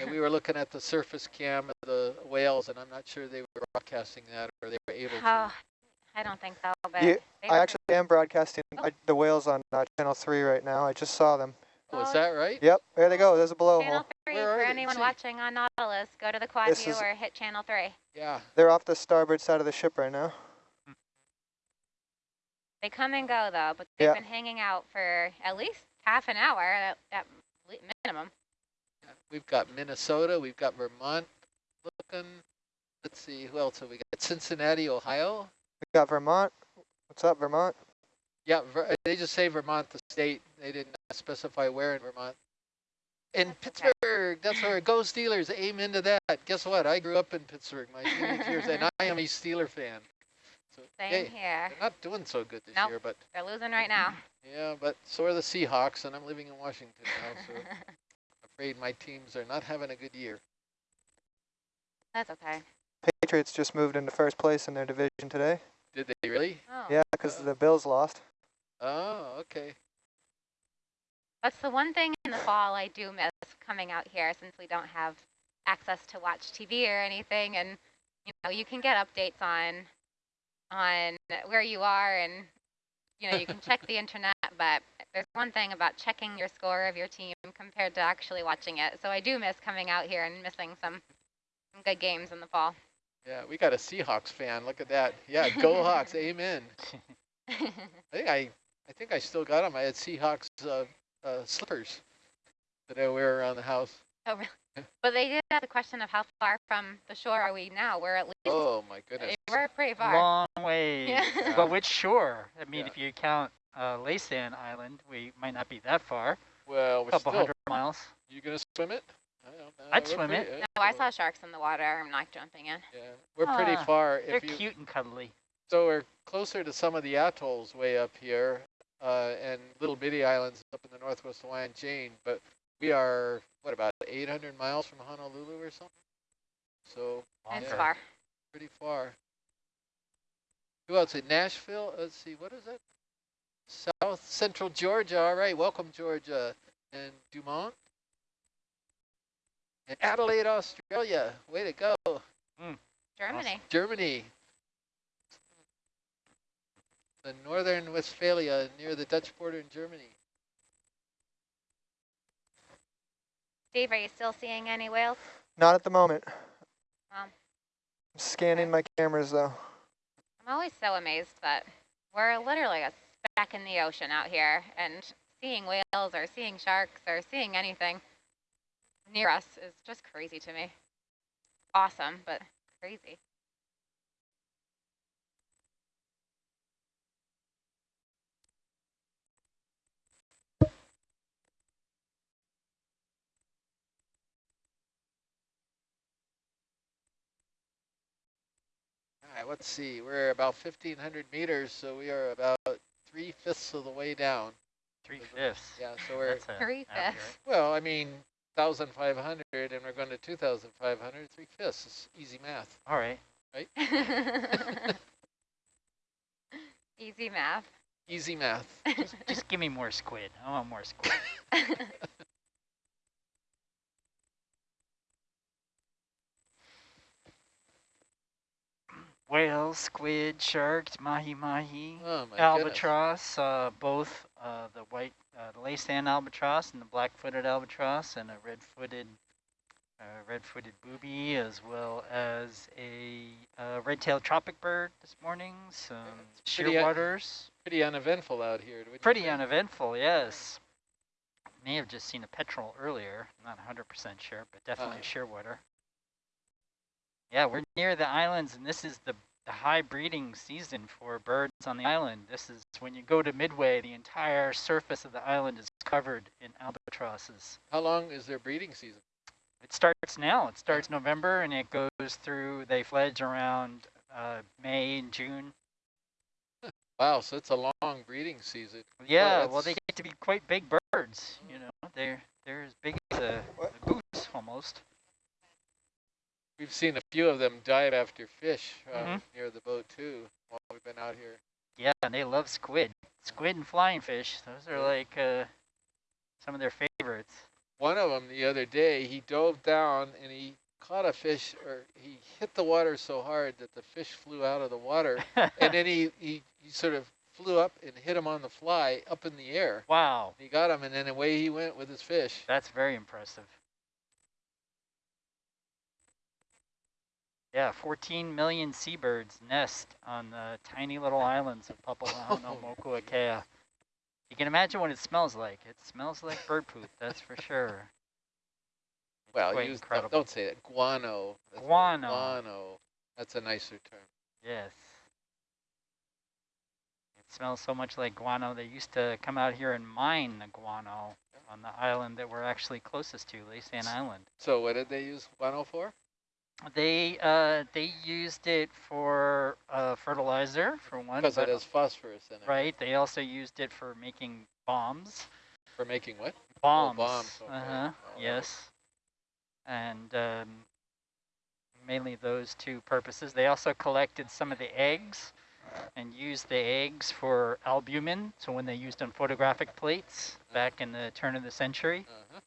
D: Yeah, we were looking at the surface cam of the whales, and I'm not sure they were broadcasting that or they were able
I: oh,
D: to.
I: I don't think so, but
J: Yeah, I
I: were
J: actually am broadcasting
I: Oh.
J: uh, the whales on uh, channel three right now. I just saw them.
D: Oh, is that right?
J: Yep, there they go. There's a
I: Channel
J: blowhole.
I: three,
D: Where are
I: anyone
D: see.
I: watching on Nautilus, go to the quad
J: This
I: view
J: is-
I: or hit channel three.
D: Yeah.
J: They're off the starboard side of the ship right now.
I: They come and go though, but they've
J: Yeah.
I: been hanging out for at least half an hour at, at le- minimum.
D: We've got Minnesota. We've got Vermont looking. Let's see, who else have we got? Cincinnati, Ohio.
J: We got Vermont. What's up, Vermont?
D: Yeah, Ver they just say Vermont, the state. They didn't specify where in Vermont. In
I: That's okay.
D: Pittsburgh, that's where go Steelers. Amen to that. Guess what? I grew up in Pittsburgh my teenage years, and I am a Steeler fan. So,
I: Same
D: hey,
I: here.
D: they're not doing so good this
I: Nope.
D: year, but
I: They're losing right now.
D: yeah, but so are the Seahawks, and I'm living in Washington now, so I'm afraid my teams are not having a good year.
I: That's okay.
J: Patriots just moved into first place in their division today.
D: Did they really?
I: Oh.
J: Yeah, because the oh. Bills lost.
D: Oh, okay.
I: That's the one thing in the fall I do miss coming out here since we don't have access to watch TV or anything and you know you can get updates on on where you are and you know you can check the internet but there's one thing about checking your score of your team compared to actually watching it. So I do miss coming out here and missing some some good games in the fall.
D: Yeah, we got a Seahawks fan. Look at that. Yeah, go Hawks. Amen. I think I, I think I still got them. I had Seahawks uh, uh, slippers that I wear around the house.
I: oh really? But they did ask the question of how far from the shore are we now? We're at least
D: Oh my goodness.
I: we're pretty far.
F: Long way.
I: Yeah.
F: But which shore? I mean,
D: Yeah.
F: if you count uh, Laysan Island, we might not be that far.
D: Well, we're
F: couple
D: still.
F: hundred miles.
D: You gonna swim it? I don't know.
F: I'd
D: We're
F: swim
D: pretty-
F: it.
I: No, I saw sharks in the water. I'm not jumping in.
D: Yeah, we're pretty
F: Ah,
D: far.
F: They're
D: you
F: cute and cuddly.
D: so, we're closer to some of the atolls way up here, uh, and little bitty islands up in the northwest Hawaiian chain. But we are what about 800 miles from Honolulu or something? So
I: It's
D: Yeah.
I: far.
D: pretty far. Who else? In Nashville? Let's see, what is that? South Central Georgia. All right, welcome Georgia and Dumont. And Adelaide, Australia. Way to go. Hmm.
I: Germany.
D: Germany. The northern Westphalia near the Dutch border in Germany.
I: Steve, are you still seeing any whales?
J: Not at the moment.
I: Um,
J: I'm scanning my cameras though.
I: I'm always so amazed that we're literally a speck in the ocean out here, and seeing whales or seeing sharks or seeing anything near us is just crazy to me. Awesome, but crazy.
D: Right, let's see. We're about 1,500 meters, so we are about three-fifths of the way down.
F: Three fifths.
D: Yeah, so we're,
F: That's a
I: Three-fifths.
D: well, I mean, 1,500 and we're going to 2,500, three-fifths. It's easy math,
F: All right.
D: right?
I: Easy math.
D: easy math.
F: Just, just give me more squid. I want more squid. Whales, squid, sharks, mahi mahi,
D: Oh,
F: albatross, uh, both uh, the white, uh, the Laysan albatross and the black-footed albatross, and a red-footed, uh, red-footed booby, as well as a uh, red-tailed tropic bird this morning. Some
D: it's pretty, uh,
F: shearwaters.
D: Pretty uneventful out here.
F: Pretty uneventful, yes. May have just seen a petrel earlier. Not 100% sure, but definitely
D: Uh.
F: a shearwater. Yeah, we're near the islands, and this is the, the high breeding season for birds on the island. This is when you go to Midway, the entire surface of the island is covered in albatrosses.
D: How long is their breeding season?
F: It starts now. It starts November, and it goes through, they fledge around uh, May and June.
D: Wow, so it's a long breeding season.
F: Yeah, well, they get to be quite big birds. You know, they're they're as big as a,
J: What?
F: a goose almost.
D: We've seen a few of them dive after fish uh,
F: Mhm.
D: near the boat too while we've been out here.
F: Yeah, and they love squid. Squid and flying fish. Those are like uh, some of their favorites.
D: One of them the other day, he dove down and he caught a fish, or he hit the water so hard that the fish flew out of the water, and then he, he, he sort of flew up and hit him on the fly up in the air.
F: wow,
D: He got him, and then away he went with his fish.
F: that's very impressive. Yeah, 14 million seabirds nest on the tiny little islands of Papahanaumokuakea. Oh. You can imagine what it smells like. It smells like bird poop, that's for sure.
D: Well, use, don't, don't say that. Guano. That's
F: Guano.
D: Guano. That's a nicer term.
F: Yes. It smells so much like guano. They used to come out here and mine the guano on the island that we're actually closest to, Laysan Island.
D: So what did they use guano for?
F: They uh, they used it for uh, fertilizer for one,
D: Because it has phosphorus in it.
F: right. They also used it for making bombs.
D: For making what?
F: Bombs.
D: bombs, okay.
F: Uh huh.
D: Right.
F: Yes. And um, mainly those two purposes. They also collected some of the eggs and used the eggs for albumin. So when they used on photographic plates back in the turn of the century.
D: Uh-huh.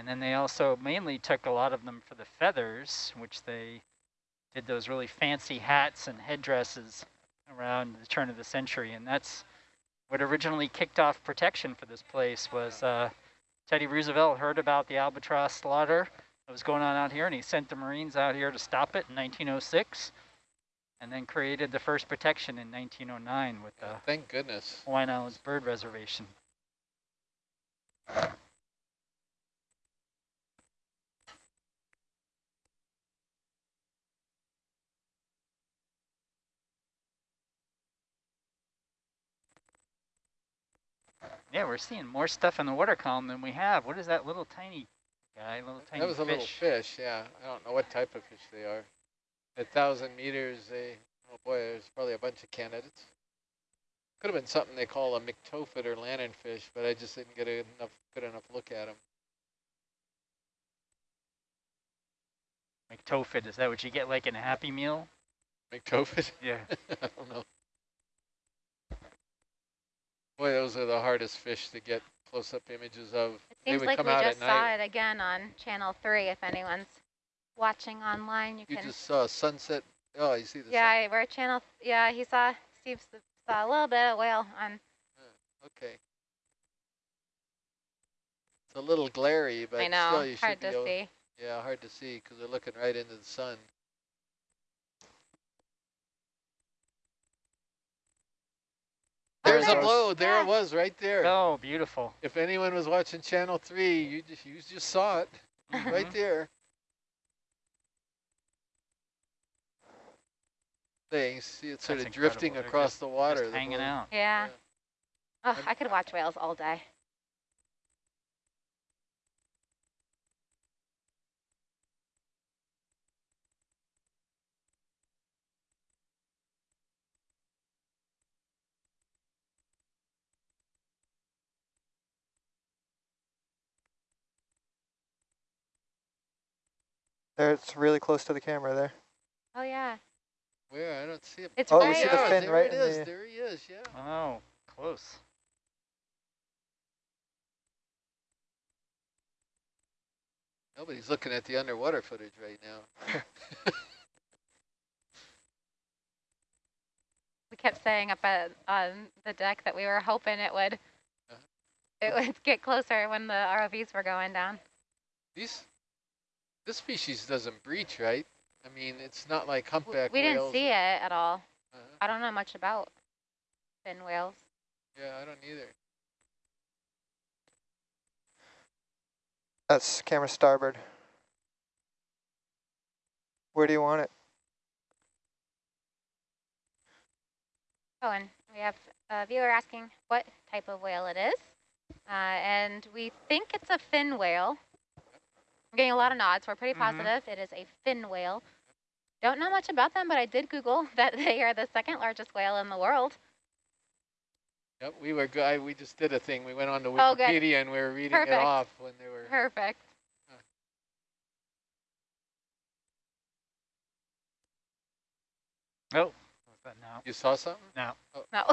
F: And then they also mainly took a lot of them for the feathers, which they did those really fancy hats and headdresses around the turn of the century. And that's what originally kicked off protection for this place was uh, Teddy Roosevelt heard about the albatross slaughter that was going on out here, and he sent the Marines out here to stop it in 1906, and then created the first protection in 1909 with the
D: thank goodness.
F: Hawaiian Islands Bird Reservation. Yeah, we're seeing more stuff in the water column than we have. What is that little tiny guy, little tiny
D: That was a
F: fish?
D: little fish, yeah. I don't know what type of fish they are. At thousand meters, they, oh boy, there's probably a bunch of candidates. Could have been something they call a myctophid or lanternfish, but I just didn't get a enough good enough look at them.
F: McTofit, is that what you get like in a Happy Meal?
D: McTofit?
F: Yeah.
D: I don't know. Boy, those are the hardest fish to get close-up images of.
I: It
D: They
I: seems
D: would
I: like
D: come
I: we
D: out
I: just saw
D: night.
I: it again on Channel 3. If anyone's watching online, you,
D: You
I: can.
D: just saw sunset. Oh, you see the
I: yeah,
D: sun?
I: We're at Channel. Yeah, he saw. Steve saw a little bit of whale on.
D: Okay. It's a little glary, but
I: I know,
D: still you
I: hard
D: should be
I: to see.
D: Yeah, hard to see because they're looking right into the sun. There's a
I: there's-
D: blow. There
I: yeah.
D: it was, right there.
F: Oh, beautiful.
D: If anyone was watching Channel Three, you just you just saw it right
F: Mhm.
D: there. There, you see it sort
F: That's
D: of drifting
F: incredible. They're
D: across the water.
F: Just
D: the
F: hanging
D: blow.
F: out.
I: Yeah.
D: Yeah.
I: Oh,
D: I'm-
I: I could watch whales all day.
J: There, it's really close to the camera there.
I: Oh yeah.
D: Where? I don't see it.
I: It's
J: Oh, we see the
D: yeah,
J: fin
D: there
J: right
D: it
J: in
D: is.
J: the-
D: There he is. Yeah.
F: Oh, close.
D: Nobody's looking at the underwater footage right now.
I: We kept saying up at on the deck that we were hoping it would.
D: Uh-huh.
I: It would get closer when the ROVs were going down.
D: These, this species doesn't breach, right? I mean, it's not like
I: W-
D: humpback
I: we didn't
D: whales
I: see
D: or-
I: it at all.
D: Uh-huh.
I: I don't know much about fin whales.
D: Yeah, I don't either.
J: That's camera starboard. Where do you want it?
I: Oh, and we have a viewer asking what type of whale it is. Uh, and we think it's a fin whale. We're getting a lot of nods. We're pretty
F: Mhm.
I: positive it is a fin whale. Don't know much about them, but I did Google that they are the second largest whale in the world.
D: Yep, we were good. We just did a thing. We went on to
I: Oh.
D: Wikipedia and we were reading
I: Perfect.
D: it off when they were.
I: Perfect.
F: Oh, what's that now?
D: You saw something?
F: No,
I: No.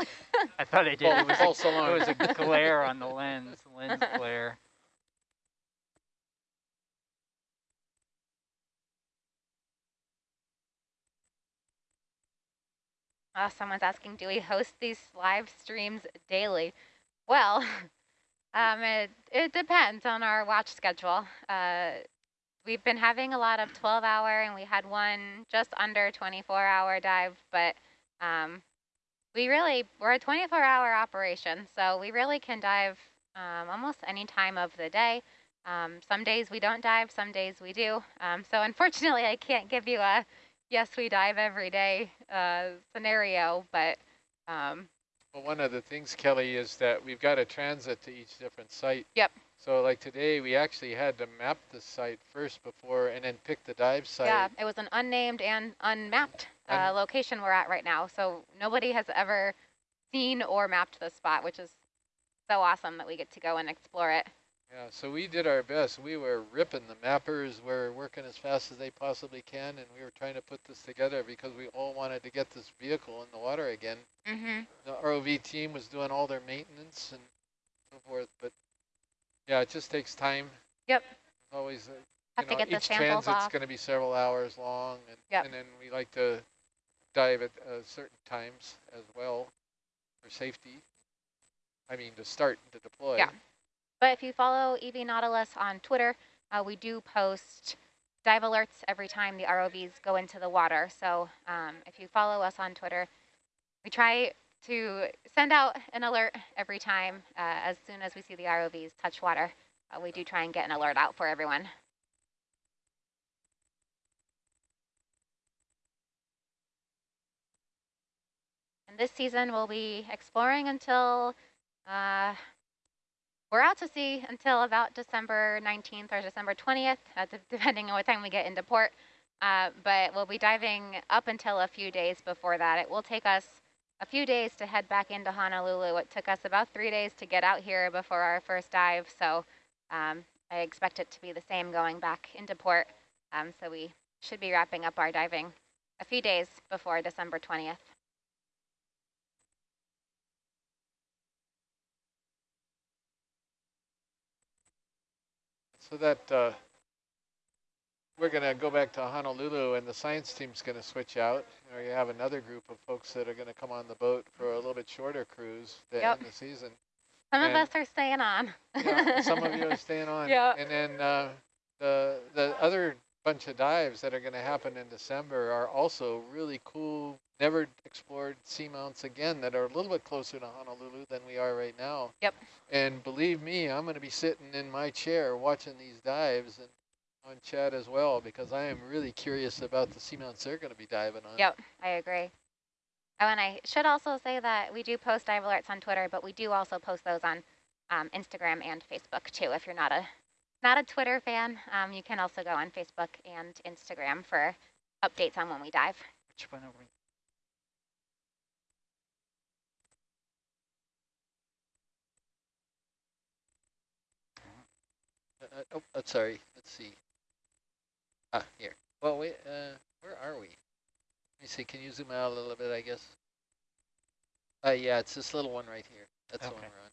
F: I thought I did.
D: Well,
F: It was,
D: false
F: a, it was a glare on the lens, lens glare.
I: Uh, someone's asking, do we host these live streams daily? Well, um, it, it depends on our watch schedule. Uh, we've been having a lot of 12 hour and we had one just under 24 hour dive, but um, we really, we're a 24 hour operation. So we really can dive um, almost any time of the day. Um, some days we don't dive, some days we do. Um, so unfortunately, I can't give you a yes, we dive every day uh, scenario, but um,
D: Well, one of the things, Kelly, is that we've got to transit to each different site.
I: Yep.
D: So like today, we actually had to map the site first before and then pick the dive site.
I: yeah, it was an unnamed and unmapped uh,
D: Un-
I: location we're at right now. So nobody has ever seen or mapped this spot, which is so awesome that we get to go and explore it.
D: Yeah, so we did our best. We were ripping. The mappers were working as fast as they possibly can, and we were trying to put this together because we all wanted to get this vehicle in the water again.
I: Mm-hmm.
D: The ROV team was doing all their maintenance and so forth, but yeah, it just takes time.
I: Yep.
D: Always, uh,
I: Have
D: you
I: to
D: know,
I: get the
D: each
I: samples
D: transit's going to be several hours long, and,
I: Yep.
D: and then we like to dive at uh, certain times as well for safety. I mean, to start to deploy.
I: Yeah. But if you follow EV Nautilus on Twitter, uh, we do post dive alerts every time the ROVs go into the water. So um, if you follow us on Twitter, we try to send out an alert every time uh, as soon as we see the ROVs touch water. Uh, we do try and get an alert out for everyone. And this season we'll be exploring until uh, we're out to sea until about December 19th or December 20th, uh, depending on what time we get into port. Uh, but we'll be diving up until a few days before that. It will take us a few days to head back into Honolulu. It took us about three days to get out here before our first dive. So um, I expect it to be the same going back into port. Um, so we should be wrapping up our diving a few days before December 20th.
D: So that uh, we're going to go back to Honolulu and the science team's going to switch out. Or you have another group of folks that are going to come on the boat for a little bit shorter cruise to
I: Yep.
D: end the season.
I: Some
D: And-
I: of us are staying on.
D: Yeah, some of you are staying on.
I: Yeah.
D: And then uh, the the other bunch of dives that are going to happen in December are also really cool, never explored seamounts again that are a little bit closer to Honolulu than we are right now.
I: Yep.
D: And believe me, I'm going to be sitting in my chair watching these dives and on chat as well because I am really curious about the seamounts they're going to be diving on.
I: Yep, I agree. Oh, and I should also say that we do post dive alerts on Twitter, but we do also post those on um, Instagram and Facebook too. If you're not a not a Twitter fan, um, you can also go on Facebook and Instagram for updates on when we dive.
F: Which one are we?
D: Uh, uh, oh, uh, sorry. Let's see. Ah, here. Well, wait. Uh, where are we? Let me see. Can you zoom out a little bit? I guess. Uh, yeah, it's this little one right here. That's the one we're on.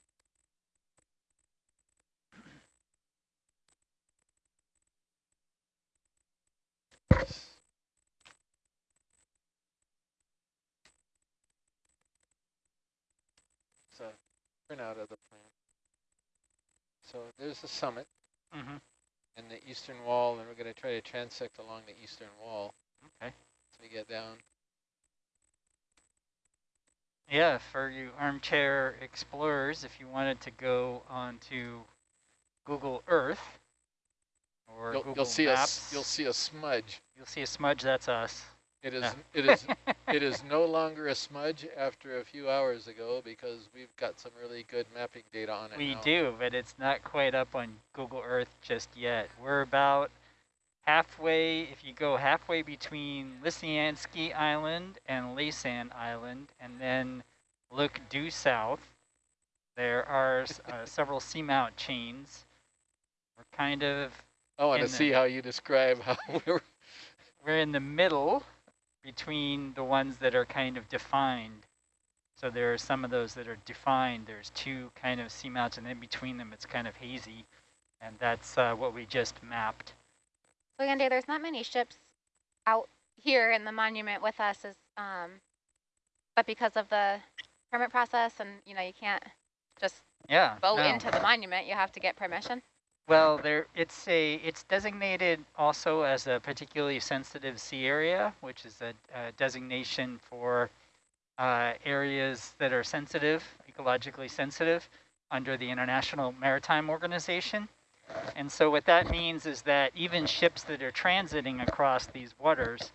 D: So, printout of the plan. So there's the summit
F: Mm-hmm.
D: and the eastern wall, and we're going to try to transect along the eastern wall.
F: Okay.
D: So we get down.
F: Yeah, for you armchair explorers, if you wanted to go onto Google Earth or
D: You'll,
F: Google
D: you'll see a
F: Maps,
D: s- you'll see a smudge.
F: you'll see a smudge. That's us.
D: It is
F: Yeah.
D: it is it is no longer a smudge after a few hours ago because we've got some really good mapping data on it.
F: We
D: now.
F: do, but it's not quite up on Google Earth just yet. We're about halfway, if you go halfway between Lisiansky Island and Laysan Island, and then look due south, there are uh, several seamount chains. We're kind of,
D: I want to
F: in the-
D: see how you describe how we're.
F: we're in the middle between the ones that are kind of defined. So there are some of those that are defined. There's two kind of seamounts, and in between them it's kind of hazy. And that's uh, what we just mapped.
I: So Yande, there's not many ships out here in the monument with us, as, um, but because of the permit process, and you know, you can't just
F: Yeah.
I: boat
F: no.
I: into the monument. You have to get permission.
F: Well, there it's a it's designated also as a particularly sensitive sea area, which is a, a designation for uh, areas that are sensitive, ecologically sensitive, under the International Maritime Organization. And so what that means is that even ships that are transiting across these waters,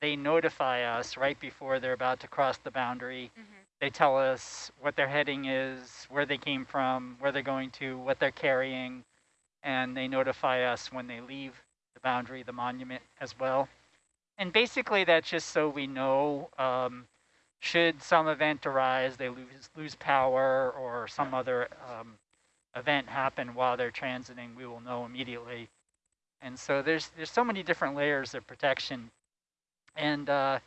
F: they notify us right before they're about to cross the boundary.
I: Mhm.
F: They tell us what their heading is, where they came from, where they're going to, what they're carrying, and they notify us when they leave the boundary, the monument as well. And basically that's just so we know um, should some event arise, they lose, lose power or some other um, event happen while they're transiting, we will know immediately. And so there's there's so many different layers of protection. And uh,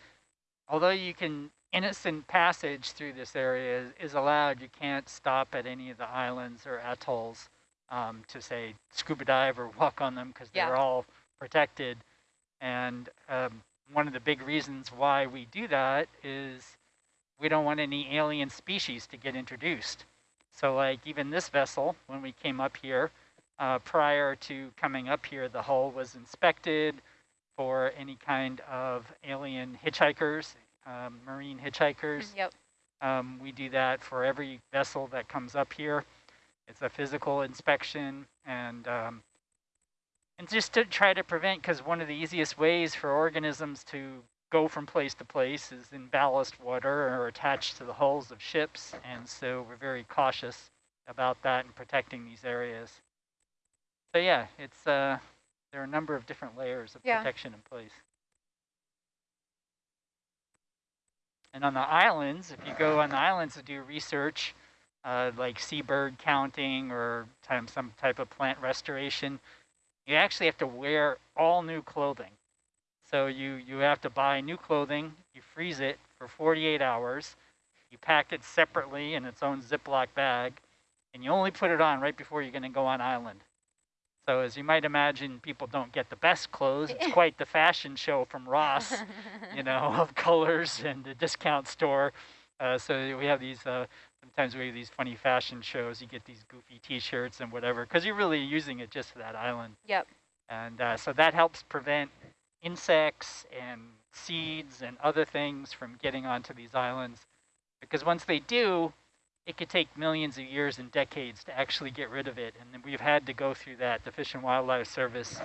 F: although you can innocent passage through this area is, is allowed, you can't stop at any of the islands or atolls um, to say scuba dive or walk on them because
I: Yeah.
F: they're all protected. And um, one of the big reasons why we do that is we don't want any alien species to get introduced. So like even this vessel, when we came up here, uh, prior to coming up here, the hull was inspected for any kind of alien hitchhikers, um, marine hitchhikers.
I: Yep.
F: Um, we do that for every vessel that comes up here. It's a physical inspection and um, and just to try to prevent, because one of the easiest ways for organisms to go from place to place is in ballast water or attached to the hulls of ships. And so we're very cautious about that and protecting these areas. So yeah, it's uh, there are a number of different layers of
I: Yeah.
F: protection in place. And on the islands, if you go on the islands to do research, uh, like seabird counting or time, some type of plant restoration, you actually have to wear all new clothing. So you, you have to buy new clothing, you freeze it for 48 hours, you pack it separately in its own Ziploc bag, and you only put it on right before you're going to go on island. So as you might imagine, people don't get the best clothes. It's quite the fashion show from Ross you know, of colors and the discount store. Uh, so we have these, uh, sometimes we have these funny fashion shows. You get these goofy t-shirts and whatever, because you're really using it just for that island.
I: Yep.
F: And uh, so that helps prevent insects and seeds and other things from getting onto these islands. Because once they do, it could take millions of years and decades to actually get rid of it. And then we've had to go through that. The Fish and Wildlife Service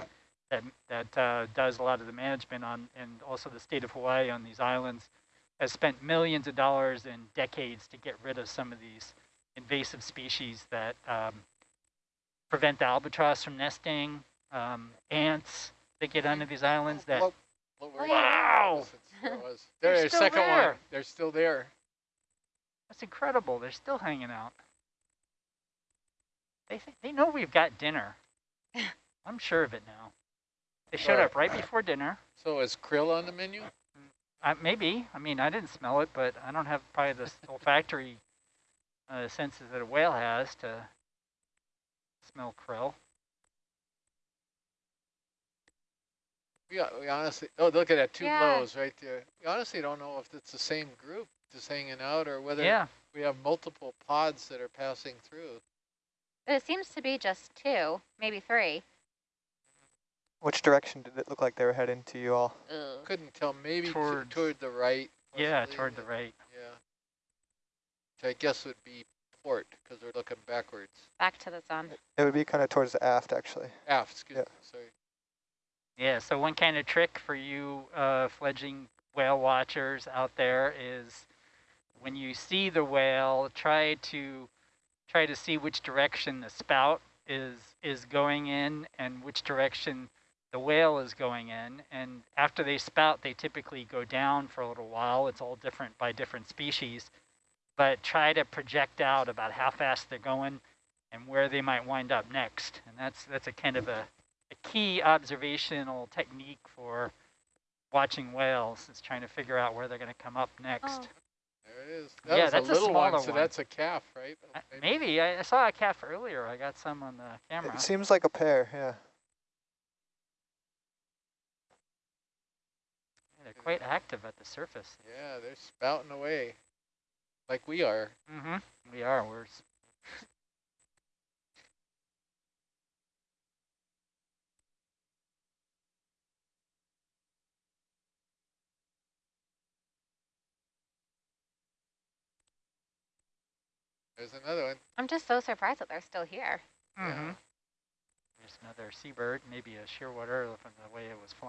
F: that that uh, does a lot of the management on, and also the state of Hawaii on these islands, has spent millions of dollars and decades to get rid of some of these invasive species that um, prevent the albatross from nesting, um, ants that get onto these islands. That
D: What- what were
I: Oh,
F: Wow.
D: There was. There's
F: still
D: second
F: there.
D: one. They're still there.
F: that's incredible. They're still hanging out. They th- they know we've got dinner. I'm sure of it now. They showed
D: Right.
F: up right before dinner.
D: So is krill on the menu?
F: Uh, maybe. I mean, I didn't smell it, but I don't have probably the olfactory uh, senses that a whale has to smell krill.
D: We, got- we honestly, oh, look at that, two
I: Yeah.
D: blows right there. We honestly don't know if it's the same group just hanging out or whether
F: Yeah.
D: we have multiple pods that are passing through.
I: But it seems to be just two, maybe three.
J: Which direction did it look like they were heading to you all?
I: Ugh.
D: Couldn't tell, maybe to-
F: Towards-
D: toward the right.
F: Yeah, toward the
D: uh,
F: right.
D: Yeah. Which I guess would be port because we're looking backwards.
I: Back to the sun.
J: It would be kind of towards the aft, actually.
D: Aft, excuse
J: Yeah.
D: me, sorry.
F: Yeah, so one kind of trick for you uh, fledgling whale watchers out there is when you see the whale, try to try to see which direction the spout is is going in and which direction the whale is going in. And after they spout, they typically go down for a little while. It's all different by different species. But try to project out about how fast they're going and where they might wind up next. And that's that's a kind of a a key observational technique for watching whales is trying to figure out where they're going to come up next.
I: Oh.
D: There it is. That
F: Yeah,
D: was
F: that's a
D: a little one, so
F: one.
D: that's a calf, right?
F: Uh,
D: Maybe.
F: Maybe I, I saw a calf earlier. I got some on the camera.
J: It seems like a pair, yeah.
F: quite active at the surface.
D: Yeah, they're spouting away like we are.
F: Mm-hmm. We are. We're
D: There's another one.
I: I'm just so surprised that they're still here.
F: Mm -hmm. yeah. There's another seabird, maybe a shearwater from the way it was flying.